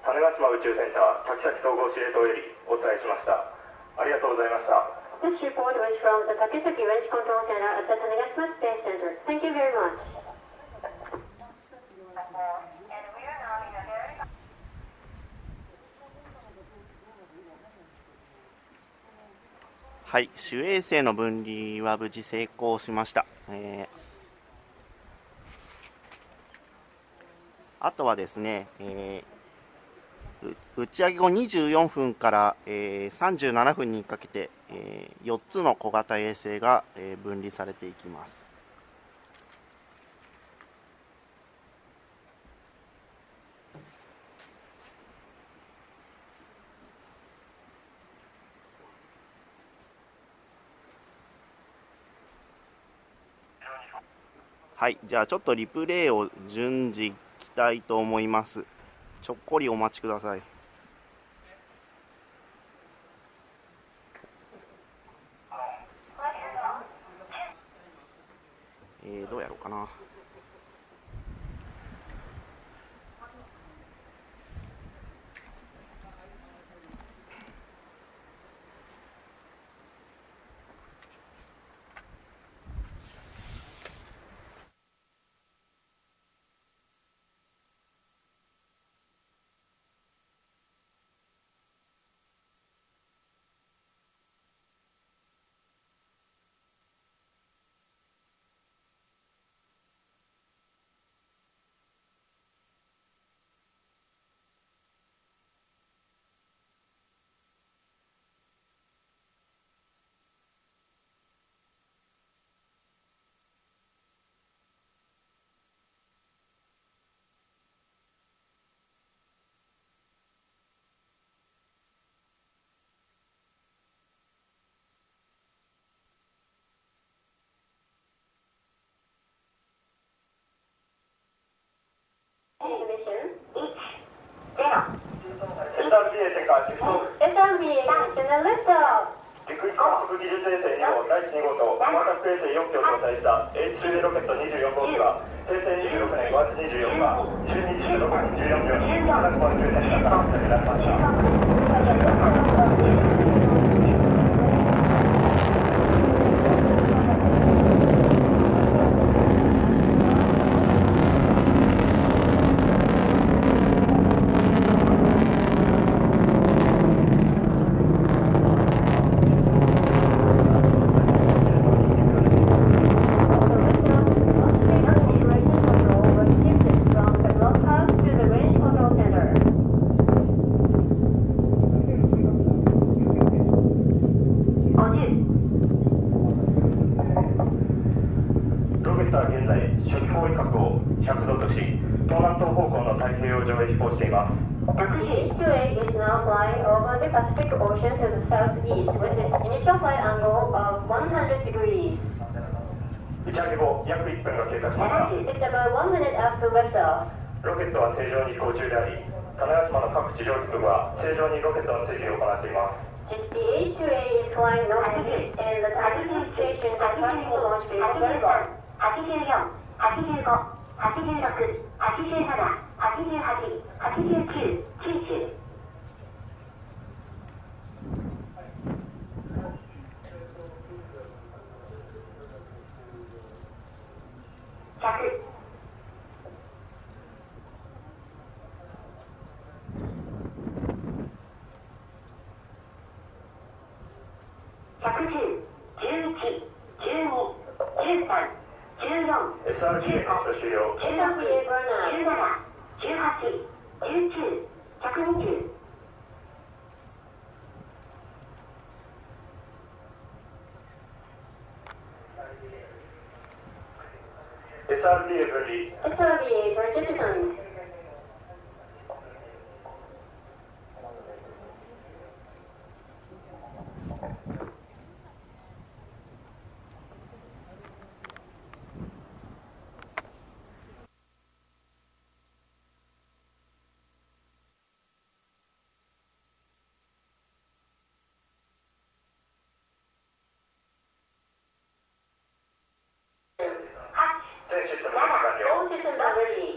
種子島宇宙センター滝崎総合司令塔よりお伝えしましたありがとうございました This report was from the Takesaki Range Control Center at the Tanegashima Space Center. Thank you very much. はい、主衛星の分離は無事成功しました。えーあとはですね、えー打ち上げ後24分から、えー37分にかけて、え4つの小型衛星が、えー分離されていきます。はい、じゃあちょっとリプレイを順次いきたいと思います。ちょっこりお待ちください。えー、どうやろうかな。SRBA セカシフト SRB ignition and liftoff. 陸域観測技術衛星2号第1 2号と小型衛星4機を搭載した H2A ロケット24号機は平成26年5月24日12時16分14秒に長島宇宙センターから発射されましたロケットは現在初期方位角を100度とし東南東方向の太平洋上へ飛行しています H2A is now flying over the Pacific Ocean to the southeast with its initial flight angle of 100 degrees. 打ち上げ後約1分が経過しました It's about one minute after liftoff. ロケットは正常に飛行中であり種子島の各地上局部は正常にロケットの追尾を行っています The H2A is flying normally, and the targeting stations are tracking the launch vehicle very well. 84、85、86、87、88、89、90。100、110、11、12、13、14、SRBA 発射終了 SRBA burnout. 17、18、19、120。SRBA 分離 SRBAs are jettisoned. 全システム完了 All systems are ready.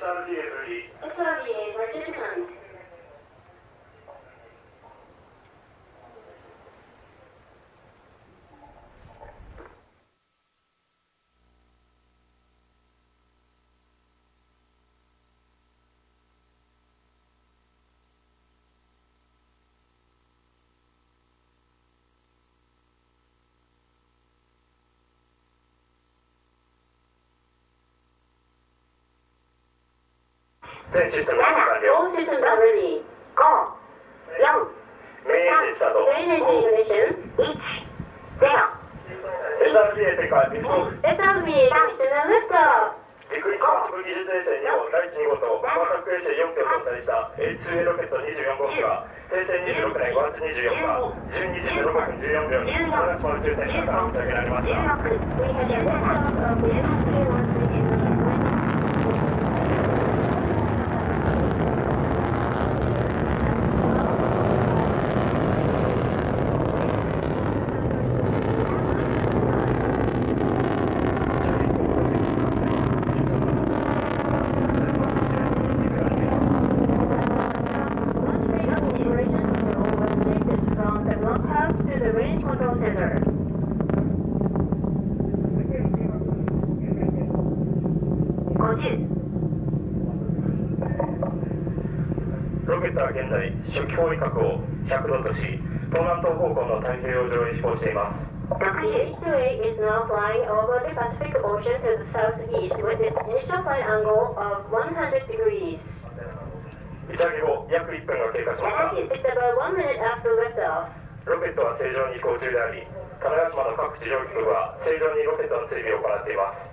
SRGA 分離 SRBA is ready to land. 全システム完了 All systems are ready. 5、4、メイジスタート Main engine ignition. 1、0 SRGA 世界リフトオフ SRBA ignition and liftoff. 陸陸観測技術衛星2号第1号と光学衛星4機を搭載した H2A ロケット24号機は平成26年5月24日12時0分14秒に種子島宇宙センターから打ち上げられました16、We had a liftoff of the H2A launch vehicle. Launch vehicle operation control was shifted from the blockhouse to the range control center. 50、ロケットは現気候威嚇を100度とし、東南東方向の太平洋上に飛行しています。イタリ後、約1分が経過しました。ロケットは正常に飛行中であり、種子島の各地上空は正常にロケットの整備を行っています。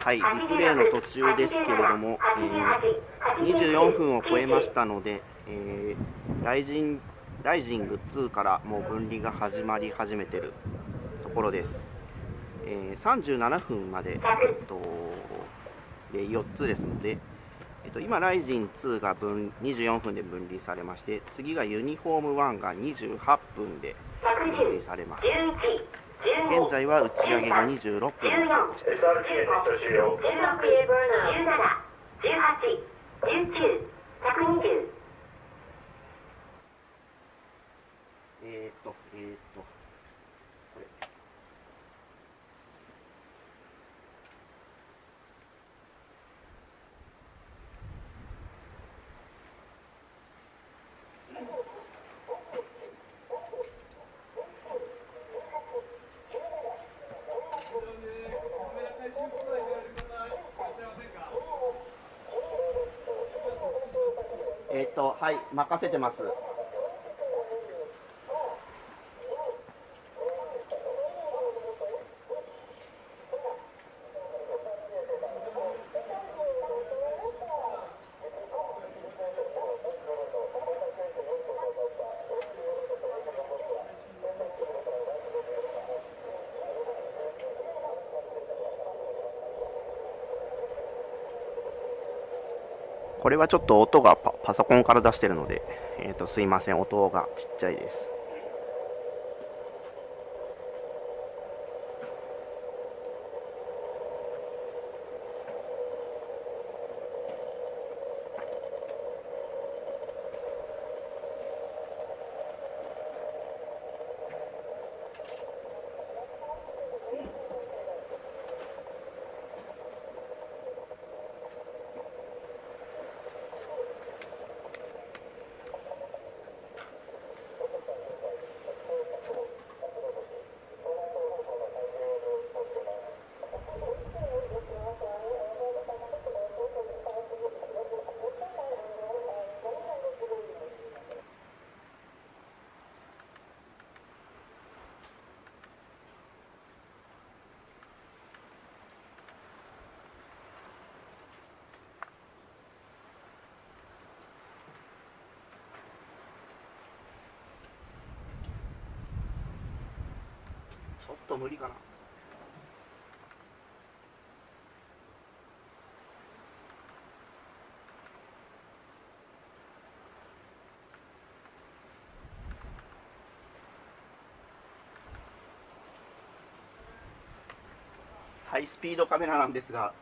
はい、リプレイの途中ですけれども、えー24分を超えましたので、えーライジンライジング2からもう分離が始まり始めているところです。えー37分まで、えっと、で4つですので、えっと、今、ライジン2が分24分で分離されまして、次がユニフォーム1が28分で分離されます。現在は打ち上げが26分、せてます。これはちょっと音がパソコンから出してるので、えー、とすいません。音がちっちゃいです。と無理かな。ハイスピードカメラなんですが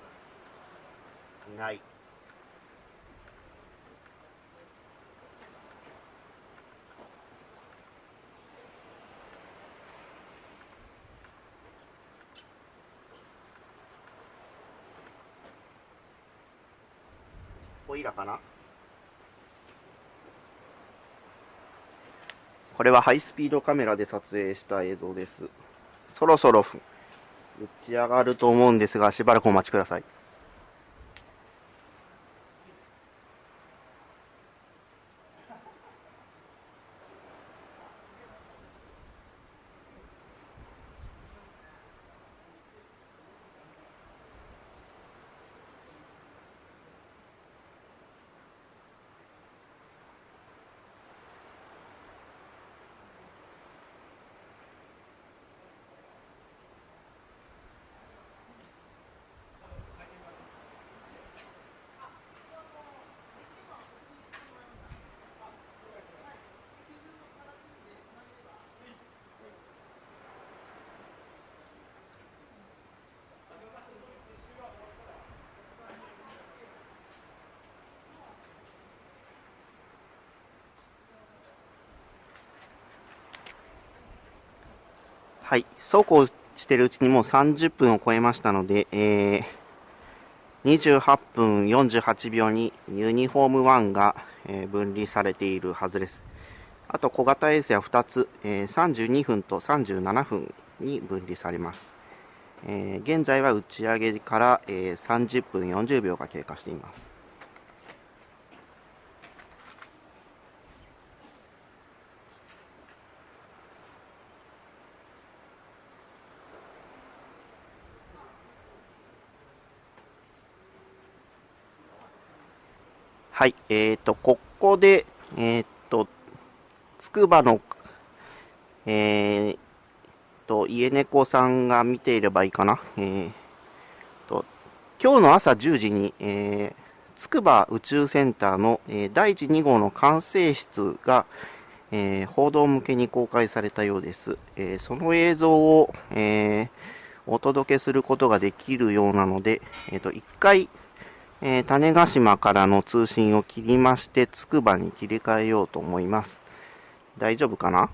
いないオイラかな？これはハイスピードカメラで撮影した映像です。そろそろ打ち上がると思うんですがしばらくお待ちください。はい、そうこうしてるうちにもう30分を超えましたので、えー、28分48秒にユニフォーム1が、えー分離されているはずです。あと小型衛星は2つ、えー32分と37分に分離されます。えー現在は打ち上げから、えー30分40秒が経過しています。はい、えーと、ここで、えーと、つくばの、えーと、家猫さんが見ていればいいかな。えーと、今日の朝10時に、えー、つくば宇宙センターの、えー第1、2号の管制室が、えー報道向けに公開されたようです。えーその映像を、えーお届けすることができるようなので、えーと、一回、えー種子島からの通信を切りまして、つくばに切り替えようと思います。大丈夫かな？